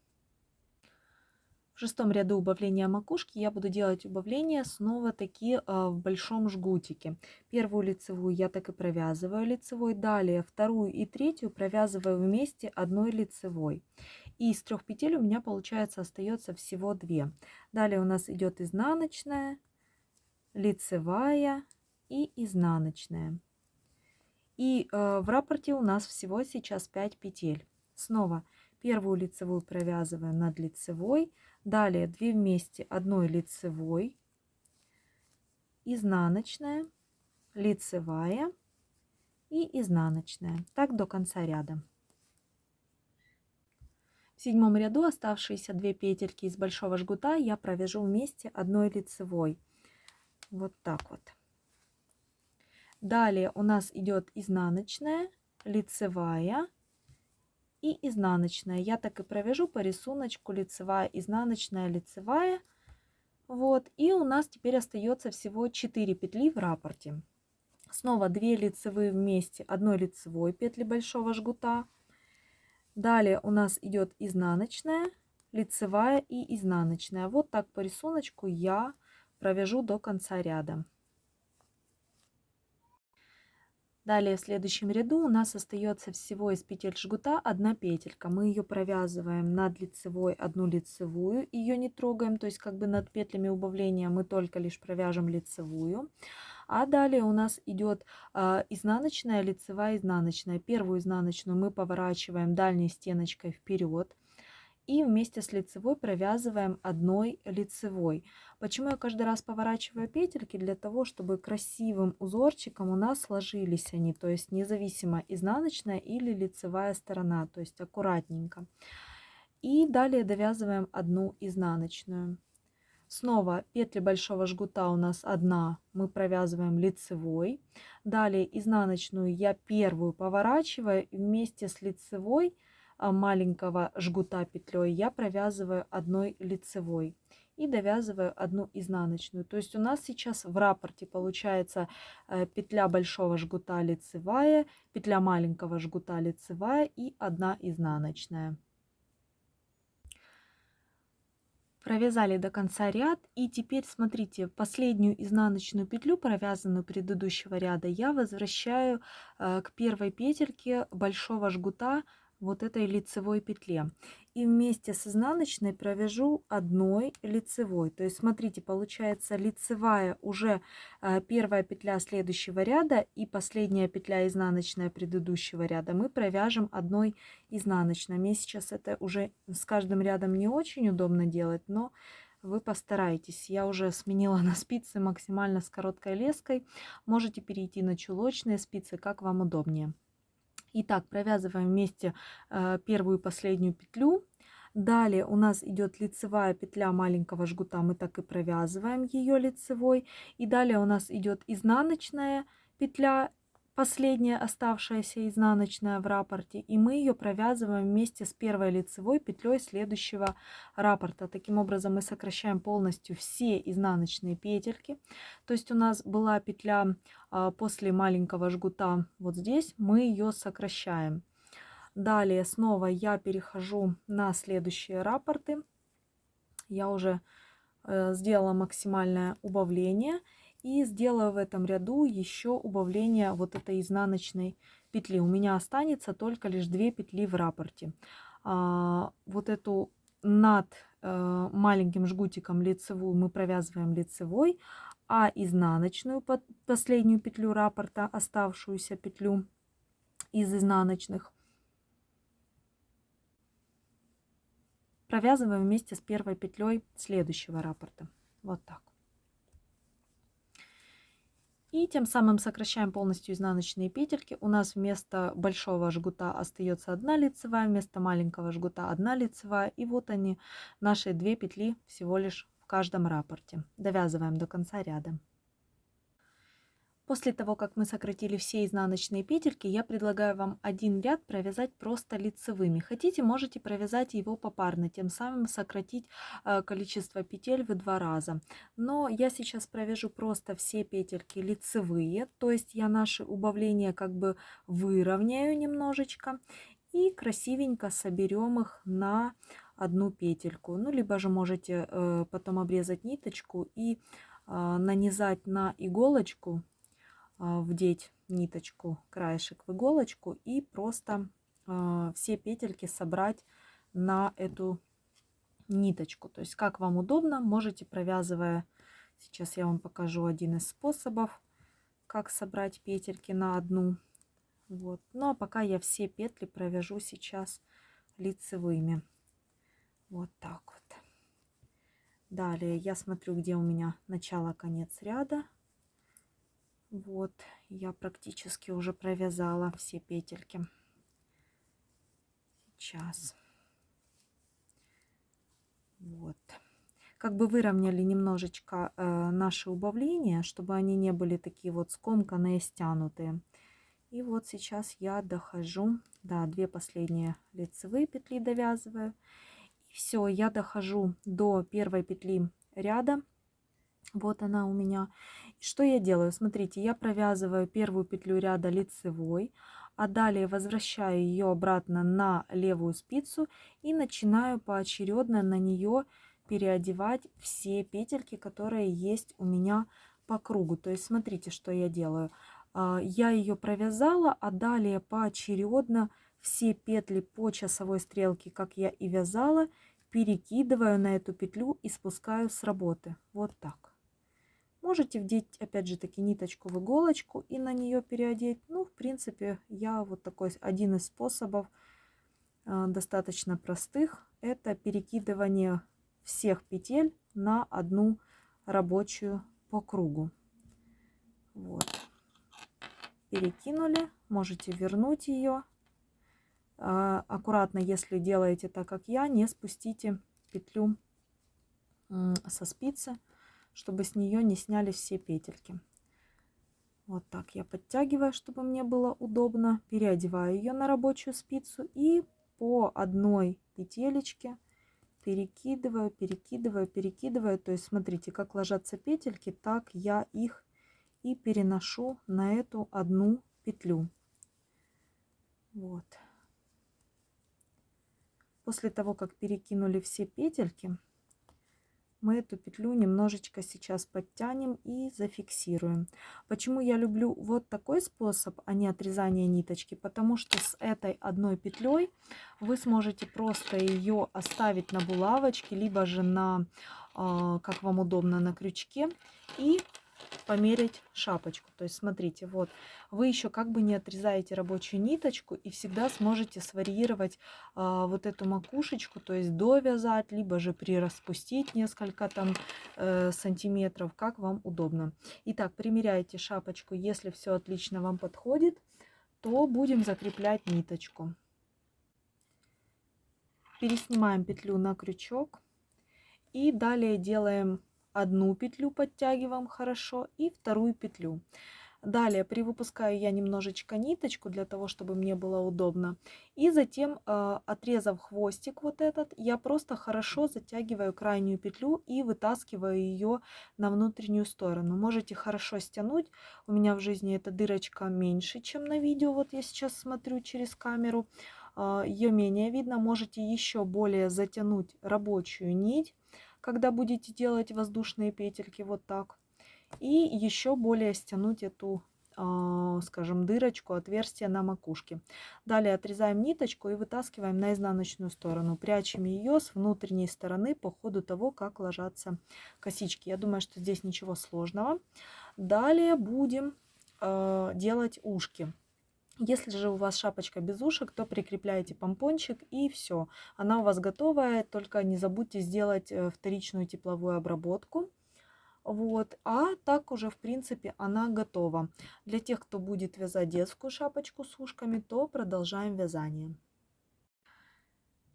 Speaker 1: В шестом ряду убавления макушки я буду делать убавления снова таки а, в большом жгутике. Первую лицевую я так и провязываю лицевой. Далее вторую и третью провязываю вместе одной лицевой. И из трех петель у меня получается остается всего две. Далее у нас идет изнаночная, лицевая и изнаночная. И э, в раппорте у нас всего сейчас 5 петель. Снова первую лицевую провязываем над лицевой, Далее 2 вместе одной лицевой, изнаночная, лицевая и изнаночная. Так до конца ряда. В седьмом ряду оставшиеся две петельки из большого жгута я провяжу вместе одной лицевой. Вот так вот. Далее у нас идет изнаночная, лицевая и изнаночная. Я так и провяжу по рисунку лицевая, изнаночная, лицевая. Вот, и у нас теперь остается всего 4 петли в раппорте. Снова 2 лицевые вместе одной лицевой петли большого жгута. Далее у нас идет изнаночная, лицевая и изнаночная. Вот так по рисунку я провяжу до конца ряда. Далее в следующем ряду у нас остается всего из петель жгута одна петелька. Мы ее провязываем над лицевой одну лицевую, ее не трогаем, то есть как бы над петлями убавления мы только лишь провяжем лицевую. А далее у нас идет э, изнаночная, лицевая, изнаночная. Первую изнаночную мы поворачиваем дальней стеночкой вперед и вместе с лицевой провязываем одной лицевой. Почему я каждый раз поворачиваю петельки? Для того, чтобы красивым узорчиком у нас сложились они, то есть независимо изнаночная или лицевая сторона, то есть аккуратненько. И далее довязываем одну изнаночную. Снова петли большого жгута у нас одна, мы провязываем лицевой. Далее изнаночную я первую поворачиваю вместе с лицевой а, маленького жгута петлей я провязываю одной лицевой и довязываю одну изнаночную. То есть у нас сейчас в раппорте получается э, петля большого жгута лицевая, петля маленького жгута лицевая и одна изнаночная. Провязали до конца ряд и теперь смотрите последнюю изнаночную петлю провязанную предыдущего ряда я возвращаю э, к первой петельке большого жгута вот этой лицевой петле. И вместе с изнаночной провяжу одной лицевой. То есть смотрите, получается лицевая уже э, первая петля следующего ряда и последняя петля изнаночная предыдущего ряда мы провяжем одной изнаночной. Мне сейчас это уже с каждым рядом не очень удобно делать, но вы постарайтесь. Я уже сменила на спицы максимально с короткой леской. Можете перейти на чулочные спицы, как вам удобнее. Итак, провязываем вместе э, первую и последнюю петлю. Далее у нас идет лицевая петля маленького жгута, мы так и провязываем ее лицевой. И далее у нас идет изнаночная петля последняя оставшаяся изнаночная в раппорте, и мы ее провязываем вместе с первой лицевой петлей следующего раппорта. Таким образом мы сокращаем полностью все изнаночные петельки. То есть у нас была петля а, после маленького жгута вот здесь, мы ее сокращаем. Далее снова я перехожу на следующие раппорты. Я уже э, сделала максимальное убавление и сделаю в этом ряду еще убавление вот этой изнаночной петли. У меня останется только лишь две петли в раппорте. А, вот эту над э, маленьким жгутиком лицевую мы провязываем лицевой, а изнаночную под последнюю петлю раппорта, оставшуюся петлю из изнаночных, провязываем вместе с первой петлей следующего раппорта. Вот так. И тем самым сокращаем полностью изнаночные петельки. У нас вместо большого жгута остается одна лицевая, вместо маленького жгута одна лицевая. И вот они, наши две петли всего лишь в каждом раппорте. Довязываем до конца ряда. После того, как мы сократили все изнаночные петельки, я предлагаю вам один ряд провязать просто лицевыми. Хотите, можете провязать его попарно, тем самым сократить э, количество петель в два раза. Но я сейчас провяжу просто все петельки лицевые, то есть я наши убавления как бы выровняю немножечко и красивенько соберем их на одну петельку. Ну, либо же можете э, потом обрезать ниточку и э, нанизать на иголочку вдеть ниточку, краешек в иголочку и просто а, все петельки собрать на эту ниточку. То есть как вам удобно, можете провязывая, сейчас я вам покажу один из способов, как собрать петельки на одну. Вот. Ну а пока я все петли провяжу сейчас лицевыми. Вот так вот. Далее я смотрю, где у меня начало-конец ряда. Вот, я практически уже провязала все петельки. Сейчас. Вот. Как бы выровняли немножечко э, наши убавления, чтобы они не были такие вот скомканные, стянутые. И вот сейчас я дохожу, да, две последние лицевые петли довязываю. И все, я дохожу до первой петли ряда вот она у меня. Что я делаю? Смотрите, я провязываю первую петлю ряда лицевой, а далее возвращаю ее обратно на левую спицу и начинаю поочередно на нее переодевать все петельки, которые есть у меня по кругу. То есть смотрите, что я делаю. А, я ее провязала, а далее поочередно все петли по часовой стрелке, как я и вязала, перекидываю на эту петлю и спускаю с работы. Вот так. Можете вдеть, опять же таки, ниточку в иголочку и на нее переодеть. Ну, в принципе, я вот такой один из способов э, достаточно простых. Это перекидывание всех петель на одну рабочую по кругу. Вот. Перекинули, можете вернуть ее. Э, аккуратно, если делаете так, как я, не спустите петлю со спицы чтобы с нее не сняли все петельки. Вот так я подтягиваю, чтобы мне было удобно. Переодеваю ее на рабочую спицу и по одной петелечке перекидываю, перекидываю, перекидываю. То есть смотрите, как ложатся петельки, так я их и переношу на эту одну петлю. Вот. После того, как перекинули все петельки, мы эту петлю немножечко сейчас подтянем и зафиксируем. Почему я люблю вот такой способ, а не отрезание ниточки? Потому что с этой одной петлей вы сможете просто ее оставить на булавочке, либо же на, а, как вам удобно, на крючке и померить шапочку. То есть смотрите, вот вы еще как бы не отрезаете рабочую ниточку и всегда сможете сварьировать а, вот эту макушечку, то есть довязать, либо же прираспустить несколько там э, сантиметров, как вам удобно. Итак, примеряйте шапочку, если все отлично вам подходит, то будем закреплять ниточку. переснимаем петлю на крючок и далее делаем одну петлю, подтягиваем хорошо и вторую петлю. Далее привыпускаю я немножечко ниточку для того, чтобы мне было удобно. И затем, э, отрезав хвостик вот этот, я просто хорошо затягиваю крайнюю петлю и вытаскиваю ее на внутреннюю сторону. Можете хорошо стянуть. У меня в жизни эта дырочка меньше, чем на видео. Вот я сейчас смотрю через камеру. Э, ее менее видно. Можете еще более затянуть рабочую нить, когда будете делать воздушные петельки вот так и еще более стянуть эту а, скажем, дырочку, отверстие на макушке. Далее отрезаем ниточку и вытаскиваем на изнаночную сторону. Прячем ее с внутренней стороны по ходу того, как ложатся косички. Я думаю, что здесь ничего сложного. Далее будем э, делать ушки. Если же у вас шапочка без ушек, то прикрепляете помпончик и все. Она у вас готовая, только не забудьте сделать э, вторичную тепловую обработку. Вот, а так уже, в принципе, она готова. Для тех, кто будет вязать детскую шапочку с ушками, то продолжаем вязание.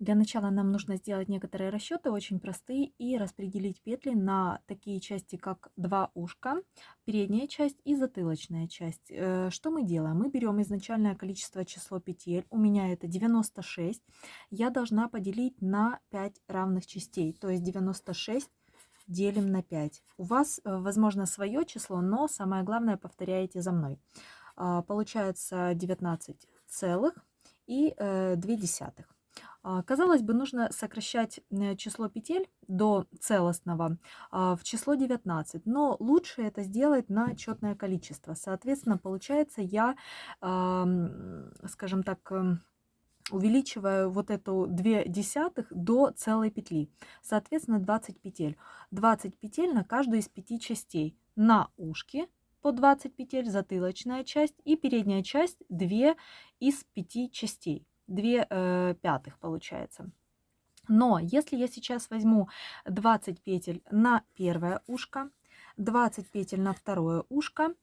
Speaker 1: Для начала нам нужно сделать некоторые расчеты, очень простые, и распределить петли на такие части, как два ушка, передняя часть и затылочная часть. Э, что мы делаем? Мы берем изначальное количество число петель, у меня это 96, я должна поделить на 5 равных частей, то есть 96 делим на 5. У вас, э, возможно, свое число, но самое главное повторяете за мной. А, получается 19 целых и 2 э, десятых. А, казалось бы, нужно сокращать э, число петель до целостного а, в число 19, но лучше это сделать на четное количество. Соответственно, получается, я, скажем так, эм, увеличиваю вот эту 2 десятых до целой петли. Соответственно, 20 петель. 20 петель на каждую из пяти частей. На ушки по 20 петель, затылочная часть и передняя часть 2 из 5 частей. 2 э, пятых получается. Но если я сейчас возьму 20 петель на первое ушко, 20 петель на второе ушко,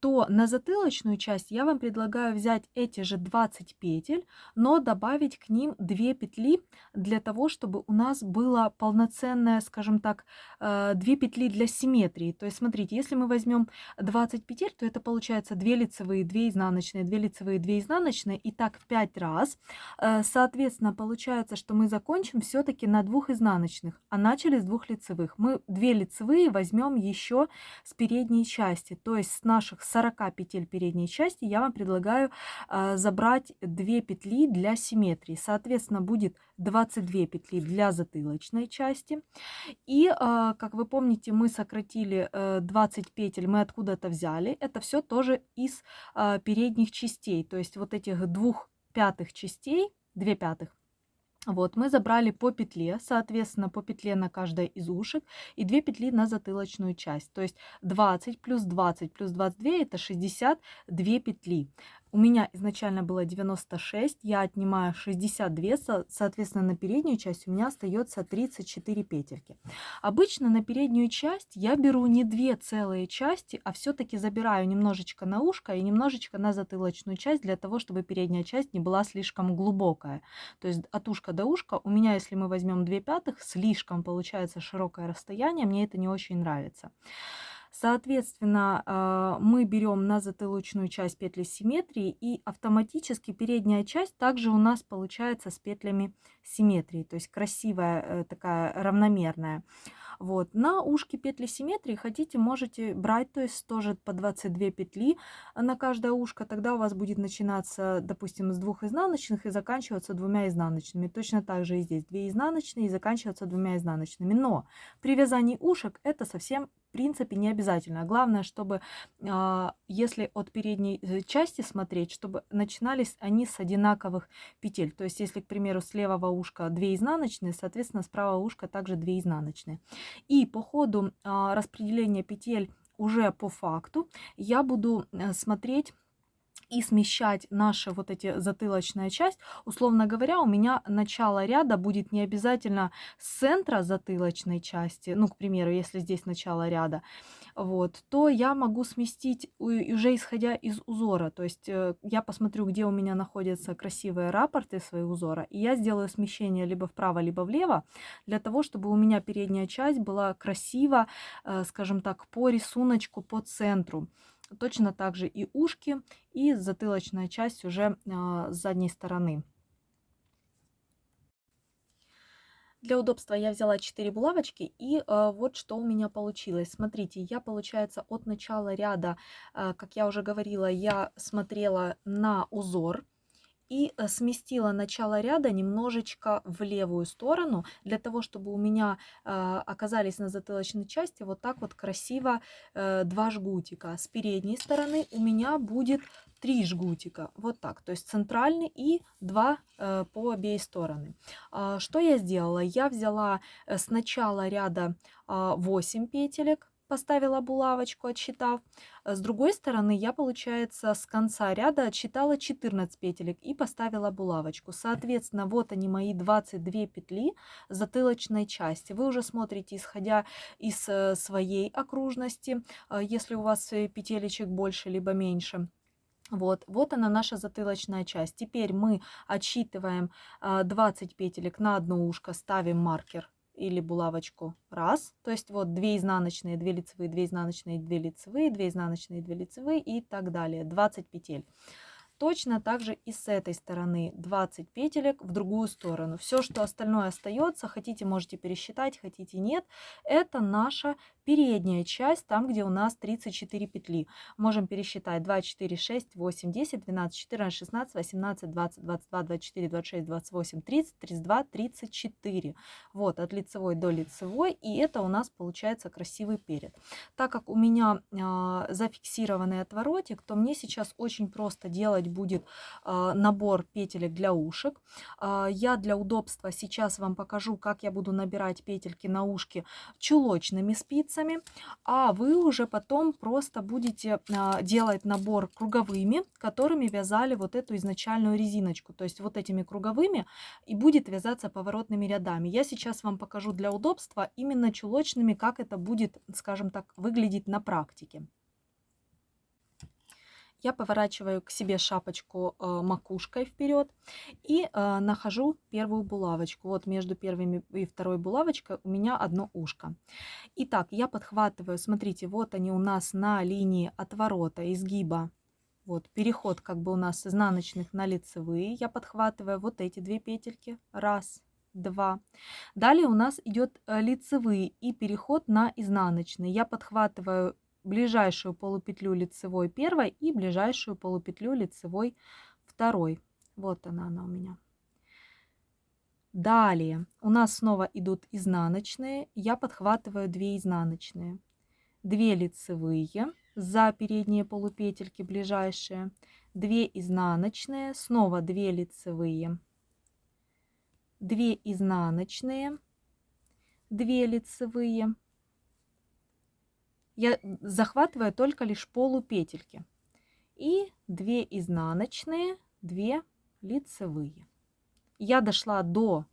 Speaker 1: то на затылочную часть я вам предлагаю взять эти же 20 петель, но добавить к ним 2 петли для того, чтобы у нас было полноценное, скажем так, 2 э, петли для симметрии. То есть, смотрите, если мы возьмем 20 петель, то это получается 2 лицевые, 2 изнаночные, 2 лицевые, 2 изнаночные, и так 5 раз. Э, соответственно, получается, что мы закончим все-таки на двух изнаночных, а начали с двух лицевых. Мы 2 лицевые возьмем еще с передней части, то есть с наших 40 петель передней части я вам предлагаю э, забрать 2 петли для симметрии. Соответственно, будет 22 петли для затылочной части. И, э, как вы помните, мы сократили э, 20 петель, мы откуда-то взяли. Это все тоже из э, передних частей, то есть вот этих двух пятых частей, 2 пятых, вот, мы забрали по петле, соответственно, по петле на каждой из ушек и 2 петли на затылочную часть. То есть 20 плюс 20 плюс 22 это 62 петли. У меня изначально было 96, я отнимаю 62, соответственно, на переднюю часть у меня остается 34 петельки. Обычно на переднюю часть я беру не две целые части, а все-таки забираю немножечко на ушко и немножечко на затылочную часть, для того, чтобы передняя часть не была слишком глубокая. То есть от ушка до ушка у меня, если мы возьмем 2 пятых, слишком получается широкое расстояние, мне это не очень нравится. Соответственно, а, мы берем на затылочную часть петли симметрии и автоматически передняя часть также у нас получается с петлями симметрии, то есть красивая э, такая равномерная. Вот. На ушки петли симметрии хотите, можете брать, то есть тоже по 22 петли на каждое ушко. Тогда у вас будет начинаться, допустим, с двух изнаночных и заканчиваться двумя изнаночными. Точно так же и здесь. Две изнаночные и заканчиваться двумя изнаночными. Но при вязании ушек это совсем в принципе не обязательно. Главное, чтобы а, если от передней э, части смотреть, чтобы начинались они с одинаковых петель. То есть если, к примеру, с левого ушка 2 изнаночные, соответственно, с правого ушка также 2 изнаночные. И по ходу а, распределения петель уже по факту я буду э, смотреть и смещать наши вот эти затылочная часть. Условно говоря, у меня начало ряда будет не обязательно с центра затылочной части, ну, к примеру, если здесь начало ряда, вот, то я могу сместить уже исходя из узора. То есть э, я посмотрю, где у меня находятся красивые рапорты свои узора, и я сделаю смещение либо вправо, либо влево, для того, чтобы у меня передняя часть была красиво, э, скажем так, по рисунку, по центру. Точно так же и ушки, и затылочная часть уже а, с задней стороны. Для удобства я взяла 4 булавочки и э, вот что у меня получилось. Смотрите, я получается от начала ряда, э, как я уже говорила, я смотрела на узор и э, сместила начало ряда немножечко в левую сторону, для того, чтобы у меня э, оказались на затылочной части вот так вот красиво э, два жгутика. С передней стороны у меня будет три жгутика, вот так, то есть центральный и два э, по обеи стороны. А, что я сделала? Я взяла э, с начала ряда 8 а, петелек, поставила булавочку, отсчитав. Э, с другой стороны, я, получается, с конца ряда отсчитала 14 петелек и поставила булавочку. Соответственно, вот они мои 22 петли затылочной части. Вы уже смотрите, исходя из э, своей окружности, э, если у вас петелечек больше либо меньше. Вот, вот она наша затылочная часть. Теперь мы отсчитываем 20 петелек на одно ушко, ставим маркер или булавочку раз, то есть вот 2 изнаночные, 2 лицевые, 2 изнаночные, 2 лицевые, 2 изнаночные, 2 лицевые и так далее, 20 петель. Точно так же и с этой стороны 20 петелек в другую сторону. Все, что остальное остается, хотите можете пересчитать, хотите нет, это наша передняя часть, там где у нас 34 петли. Можем пересчитать 2, 4, 6, 8, 10, 12, 14, 16, 18, 20, 22, 24, 26, 28, 30, 32, 34. Вот от лицевой до лицевой и это у нас получается красивый перед. Так как у меня э, зафиксированный отворотик, то мне сейчас очень просто делать будет а, набор петелек для ушек. А, я для удобства сейчас вам покажу, как я буду набирать петельки на ушки чулочными спицами, а вы уже потом просто будете а, делать набор круговыми, которыми вязали вот эту изначальную резиночку. То есть вот этими круговыми и будет вязаться поворотными рядами. Я сейчас вам покажу для удобства именно чулочными, как это будет, скажем так, выглядеть на практике я поворачиваю к себе шапочку э, макушкой вперед и э, нахожу первую булавочку. Вот между первыми и второй булавочкой у меня одно ушко. Итак, я подхватываю, смотрите, вот они у нас на линии отворота, изгиба. Вот переход как бы у нас с изнаночных на лицевые. Я подхватываю вот эти две петельки. Раз, два. Далее у нас идет э, лицевые и переход на изнаночные. Я подхватываю ближайшую полупетлю лицевой первой и ближайшую полупетлю лицевой второй. Вот она, она у меня. Далее у нас снова идут изнаночные. Я подхватываю 2 изнаночные. 2 лицевые за передние полупетельки ближайшие. 2 изнаночные, снова 2 лицевые. 2 изнаночные, 2 лицевые я захватываю только лишь полупетельки. И 2 изнаночные, 2 лицевые. Я дошла до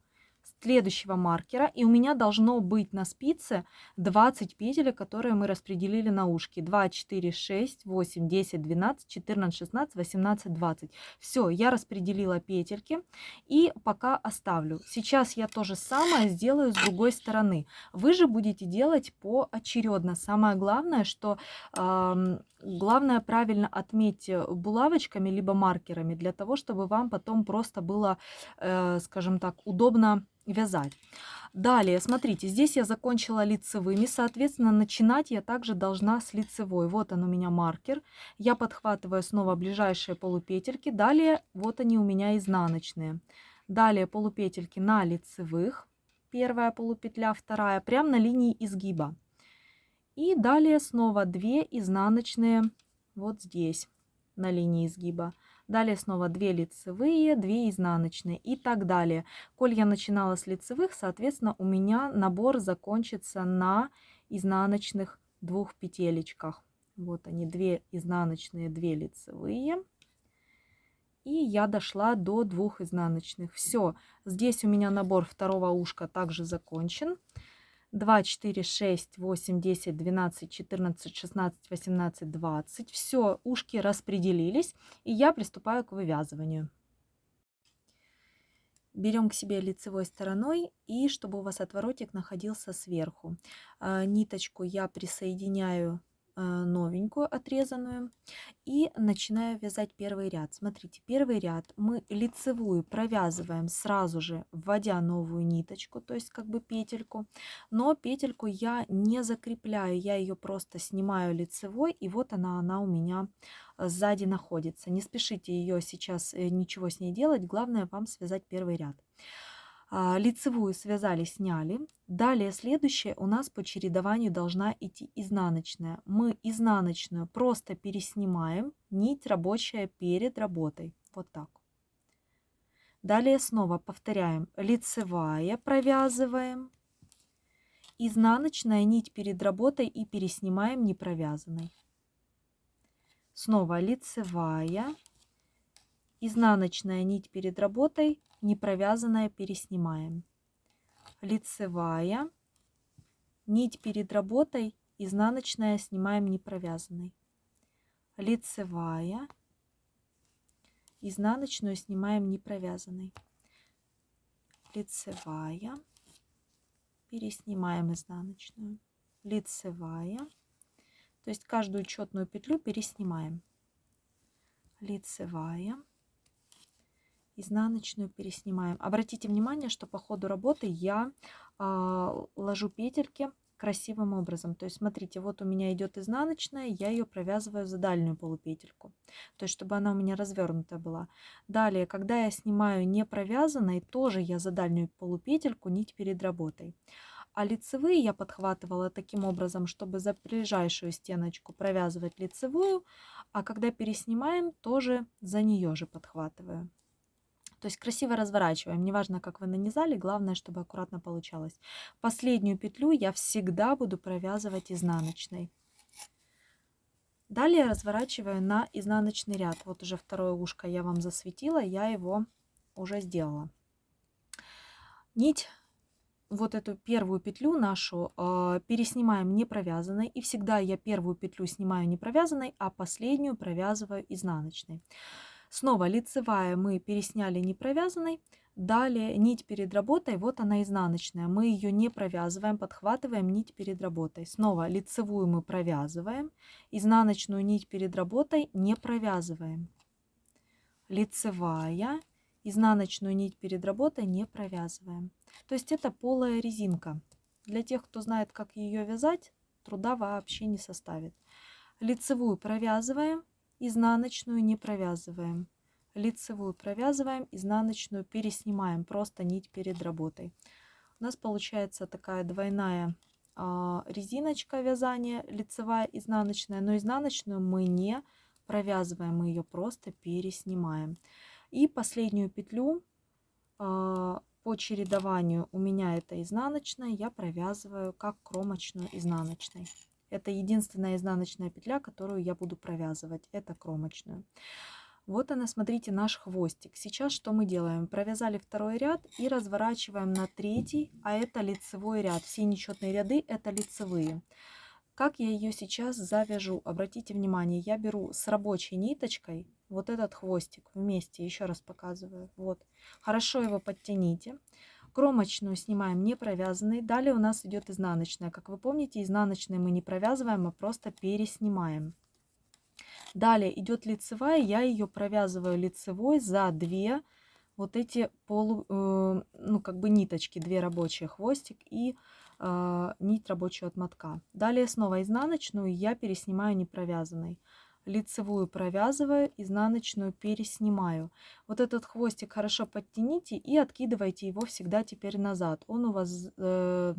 Speaker 1: следующего маркера, и у меня должно быть на спице 20 петель, которые мы распределили на ушки. 2, 4, 6, 8, 10, 12, 14, 16, 18, 20. Все, я распределила петельки и пока оставлю. Сейчас я то же самое сделаю с другой стороны. Вы же будете делать поочередно. Самое главное, что э, главное правильно отметьте булавочками либо маркерами, для того, чтобы вам потом просто было, э, скажем так, удобно вязать. Далее, смотрите, здесь я закончила лицевыми, соответственно, начинать я также должна с лицевой. Вот он у меня маркер. Я подхватываю снова ближайшие полупетельки. Далее, вот они у меня изнаночные. Далее полупетельки на лицевых. Первая полупетля, вторая, прямо на линии изгиба. И далее снова 2 изнаночные вот здесь, на линии изгиба. Далее снова 2 лицевые, 2 изнаночные и так далее. Коль я начинала с лицевых, соответственно, у меня набор закончится на изнаночных двух петелечках. Вот они, 2 изнаночные, 2 лицевые. И я дошла до двух изнаночных. Все, здесь у меня набор второго ушка также закончен. 2, 4, 6, 8, 10, 12, 14, 16, 18, 20. Все, ушки распределились, и я приступаю к вывязыванию. Берем к себе лицевой стороной и чтобы у вас отворотик находился сверху. А, ниточку я присоединяю новенькую отрезанную и начинаю вязать первый ряд. Смотрите, первый ряд мы лицевую провязываем сразу же, вводя новую ниточку, то есть как бы петельку, но петельку я не закрепляю, я ее просто снимаю лицевой, и вот она, она у меня э, сзади находится. Не спешите ее сейчас э, ничего с ней делать, главное вам связать первый ряд. А, лицевую связали, сняли. Далее следующее у нас по чередованию должна идти изнаночная. Мы изнаночную просто переснимаем, нить рабочая перед работой. Вот так. Далее снова повторяем. Лицевая провязываем. Изнаночная нить перед работой и переснимаем не провязанной. Снова лицевая. Изнаночная нить перед работой не провязанная переснимаем. Лицевая, нить перед работой, изнаночная снимаем не провязанной. Лицевая, изнаночную снимаем не провязанной. Лицевая, переснимаем изнаночную. Лицевая, то есть каждую четную петлю переснимаем. Лицевая, изнаночную переснимаем. Обратите внимание, что по ходу работы я э, ложу петельки красивым образом. То есть, смотрите, вот у меня идет изнаночная, я ее провязываю за дальнюю полупетельку. То есть, чтобы она у меня развернутая была. Далее, когда я снимаю не провязанной, тоже я за дальнюю полупетельку нить перед работой. А лицевые я подхватывала таким образом, чтобы за ближайшую стеночку провязывать лицевую, а когда переснимаем, тоже за нее же подхватываю. То есть красиво разворачиваем. Неважно, как вы нанизали, главное, чтобы аккуратно получалось. Последнюю петлю я всегда буду провязывать изнаночной. Далее разворачиваю на изнаночный ряд. Вот уже второе ушко я вам засветила, я его уже сделала. Нить, вот эту первую петлю нашу э, переснимаем не провязанной. И всегда я первую петлю снимаю не провязанной, а последнюю провязываю изнаночной. Снова лицевая мы пересняли не провязанной. Далее нить перед работой, вот она изнаночная. Мы ее не провязываем, подхватываем нить перед работой. Снова лицевую мы провязываем, изнаночную нить перед работой не провязываем. Лицевая, изнаночную нить перед работой не провязываем. То есть это полая резинка. Для тех, кто знает, как ее вязать, труда вообще не составит. Лицевую провязываем, изнаночную не провязываем. Лицевую провязываем, изнаночную переснимаем, просто нить перед работой. У нас получается такая двойная э, резиночка вязания, лицевая, изнаночная, но изнаночную мы не провязываем, мы ее просто переснимаем. И последнюю петлю э, по чередованию у меня это изнаночная, я провязываю как кромочную изнаночной. Это единственная изнаночная петля, которую я буду провязывать. Это кромочную. Вот она, смотрите, наш хвостик. Сейчас что мы делаем? Провязали второй ряд и разворачиваем на третий, а это лицевой ряд. Все нечетные ряды это лицевые. Как я ее сейчас завяжу? Обратите внимание, я беру с рабочей ниточкой вот этот хвостик вместе, еще раз показываю. Вот. Хорошо его подтяните. Кромочную снимаем не провязанной. Далее у нас идет изнаночная. Как вы помните, изнаночные мы не провязываем, а просто переснимаем. Далее идет лицевая. Я ее провязываю лицевой за две вот эти полу, э, ну как бы ниточки, две рабочие хвостик и э, нить рабочую от мотка. Далее снова изнаночную я переснимаю не провязанной лицевую провязываю, изнаночную переснимаю. Вот этот хвостик хорошо подтяните и откидывайте его всегда теперь назад. Он у вас э,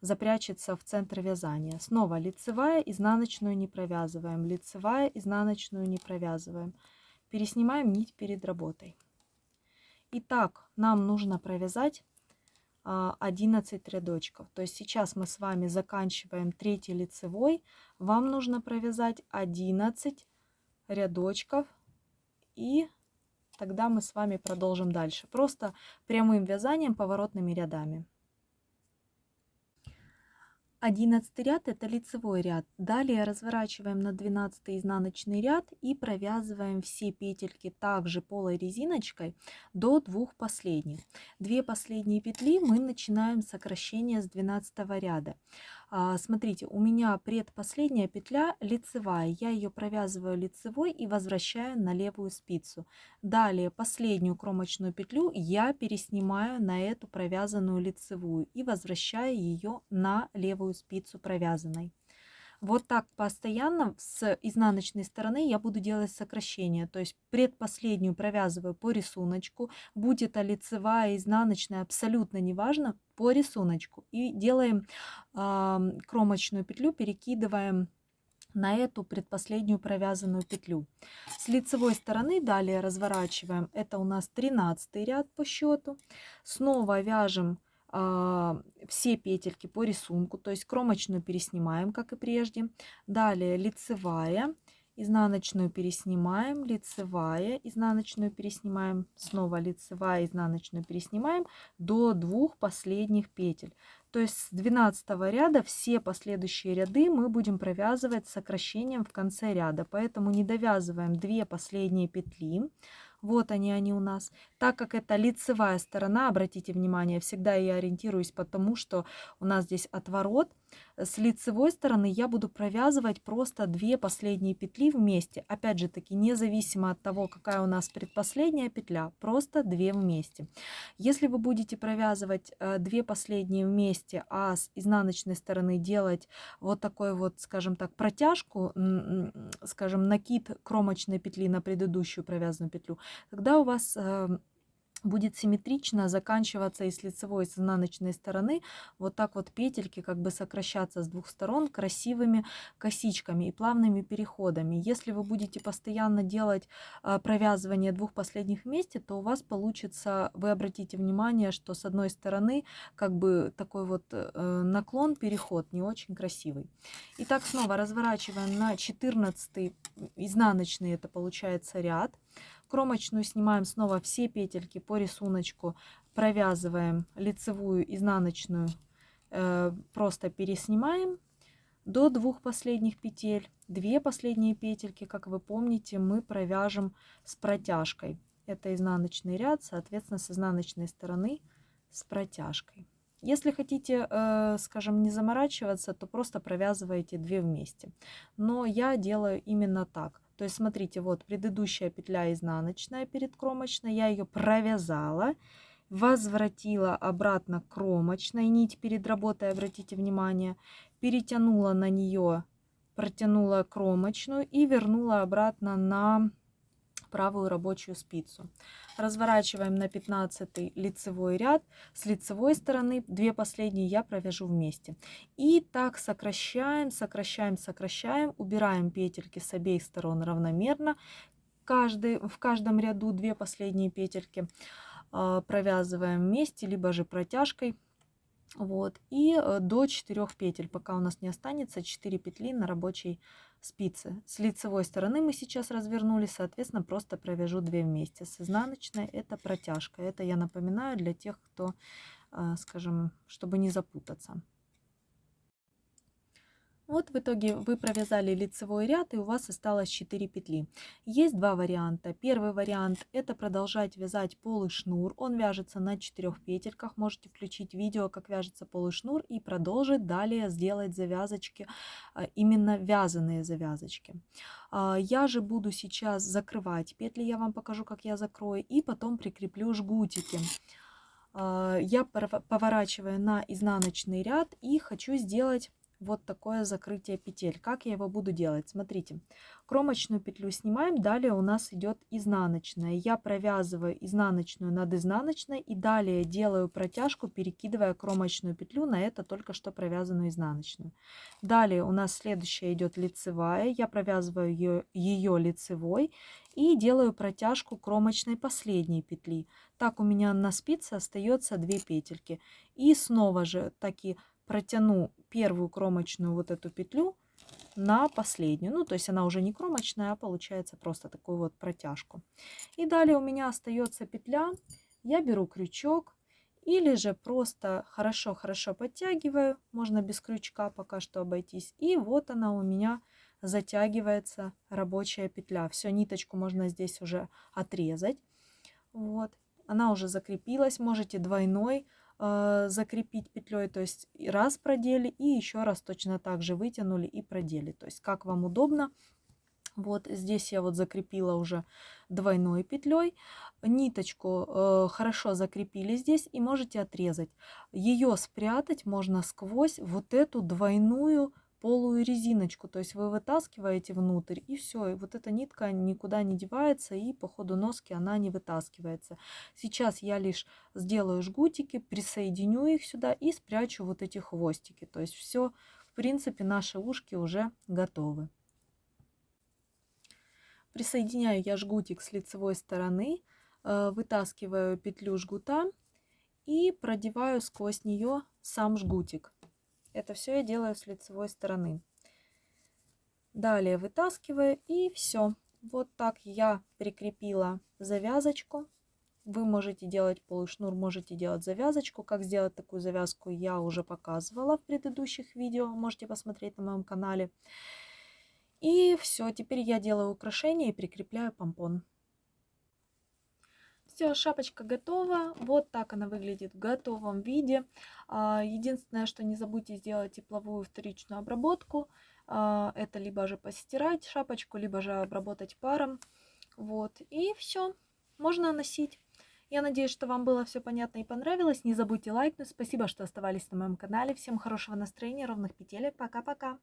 Speaker 1: запрячется в центр вязания. Снова лицевая, изнаночную не провязываем, лицевая, изнаночную не провязываем. Переснимаем нить перед работой. Итак, нам нужно провязать 11 а, рядочков. То есть сейчас мы с вами заканчиваем третий лицевой. Вам нужно провязать 11 рядочков. И тогда мы с вами продолжим дальше. Просто прямым вязанием поворотными рядами. 11 ряд это лицевой ряд. Далее разворачиваем на 12 изнаночный ряд и провязываем все петельки также полой резиночкой до двух последних. Две последние петли мы начинаем сокращение с 12 ряда. А, смотрите, у меня предпоследняя петля лицевая. Я ее провязываю лицевой и возвращаю на левую спицу. Далее последнюю кромочную петлю я переснимаю на эту провязанную лицевую и возвращаю ее на левую спицу провязанной. Вот так постоянно с изнаночной стороны я буду делать сокращение. То есть предпоследнюю провязываю по рисунку. Будет это лицевая, изнаночная, абсолютно неважно, по рисунку. И делаем э, кромочную петлю, перекидываем на эту предпоследнюю провязанную петлю. С лицевой стороны далее разворачиваем. Это у нас 13 ряд по счету. Снова вяжем а, все петельки по рисунку, то есть кромочную переснимаем, как и прежде. Далее лицевая, изнаночную переснимаем, лицевая, изнаночную переснимаем, снова лицевая, изнаночную переснимаем до двух последних петель. То есть с 12 ряда все последующие ряды мы будем провязывать сокращением в конце ряда. Поэтому не довязываем две последние петли, вот они, они у нас. Так как это лицевая сторона, обратите внимание, всегда я ориентируюсь потому, что у нас здесь отворот. С лицевой стороны я буду провязывать просто две последние петли вместе. Опять же таки, независимо от того, какая у нас предпоследняя петля, просто две вместе. Если вы будете провязывать э, две последние вместе, а с изнаночной стороны делать вот такой вот, скажем так, протяжку, скажем, накид кромочной петли на предыдущую провязанную петлю, тогда у вас эм, будет симметрично заканчиваться и с лицевой, и с изнаночной стороны. Вот так вот петельки как бы сокращаться с двух сторон красивыми косичками и плавными переходами. Если вы будете постоянно делать э, провязывание двух последних вместе, то у вас получится, вы обратите внимание, что с одной стороны как бы такой вот э, наклон, переход не очень красивый. Итак, снова разворачиваем на 14 изнаночный, это получается ряд. Кромочную снимаем снова все петельки по рисунку, провязываем лицевую, изнаночную, э, просто переснимаем до двух последних петель. Две последние петельки, как вы помните, мы провяжем с протяжкой. Это изнаночный ряд, соответственно, с изнаночной стороны с протяжкой. Если хотите, э, скажем, не заморачиваться, то просто провязываете две вместе. Но я делаю именно так. То есть, смотрите, вот предыдущая петля изнаночная перед кромочной, я ее провязала, возвратила обратно кромочной нить перед работой, обратите внимание, перетянула на нее, протянула кромочную и вернула обратно на правую рабочую спицу. Разворачиваем на 15 лицевой ряд. С лицевой стороны две последние я провяжу вместе. И так сокращаем, сокращаем, сокращаем. Убираем петельки с обеих сторон равномерно. Каждый, в каждом ряду две последние петельки а, провязываем вместе, либо же протяжкой. Вот. И э, до 4 петель, пока у нас не останется 4 петли на рабочей спицы. С лицевой стороны мы сейчас развернули, соответственно, просто провяжу 2 вместе. С изнаночной это протяжка. Это я напоминаю для тех, кто, э, скажем, чтобы не запутаться. Вот в итоге вы провязали лицевой ряд и у вас осталось 4 петли. Есть два варианта. Первый вариант это продолжать вязать полый шнур. Он вяжется на 4 петельках. Можете включить видео, как вяжется полый шнур и продолжить далее сделать завязочки, а, именно вязаные завязочки. А, я же буду сейчас закрывать петли, я вам покажу, как я закрою, и потом прикреплю жгутики а, я поворачиваю на изнаночный ряд и хочу сделать вот такое закрытие петель. Как я его буду делать? Смотрите, кромочную петлю снимаем, далее у нас идет изнаночная. Я провязываю изнаночную над изнаночной и далее делаю протяжку, перекидывая кромочную петлю на это только что провязанную изнаночную. Далее у нас следующая идет лицевая, я провязываю ее, ее лицевой и делаю протяжку кромочной последней петли. Так у меня на спице остается 2 петельки. И снова же таки протяну первую кромочную вот эту петлю на последнюю. Ну, то есть она уже не кромочная, а получается просто такую вот протяжку. И далее у меня остается петля. Я беру крючок Или же просто хорошо-хорошо подтягиваю, можно без крючка пока что обойтись. И вот она у меня затягивается рабочая петля. Все, ниточку можно здесь уже отрезать. Вот, она уже закрепилась, можете двойной закрепить петлей, то есть раз продели и еще раз точно так же вытянули и продели. То есть как вам удобно. Вот здесь я вот закрепила уже двойной петлей. Ниточку э, хорошо закрепили здесь и можете отрезать. Ее спрятать можно сквозь вот эту двойную полую резиночку. То есть вы вытаскиваете внутрь и все. И вот эта нитка никуда не девается и по ходу носки она не вытаскивается. Сейчас я лишь сделаю жгутики, присоединю их сюда и спрячу вот эти хвостики. То есть все, в принципе, наши ушки уже готовы. Присоединяю я жгутик с лицевой стороны, э, вытаскиваю петлю жгута и продеваю сквозь нее сам жгутик. Это все я делаю с лицевой стороны. Далее вытаскиваю и все. Вот так я прикрепила завязочку. Вы можете делать полушнур, можете делать завязочку. Как сделать такую завязку я уже показывала в предыдущих видео. Можете посмотреть на моем канале. И все, теперь я делаю украшение и прикрепляю помпон. Все, шапочка готова. Вот так она выглядит в готовом виде. А, единственное, что не забудьте сделать тепловую вторичную обработку. А, это либо же постирать шапочку, либо же обработать паром. Вот, и все, можно носить. Я надеюсь, что вам было все понятно и понравилось. Не забудьте лайкнуть. Спасибо, что оставались на моем канале. Всем хорошего настроения, ровных петелек. Пока-пока.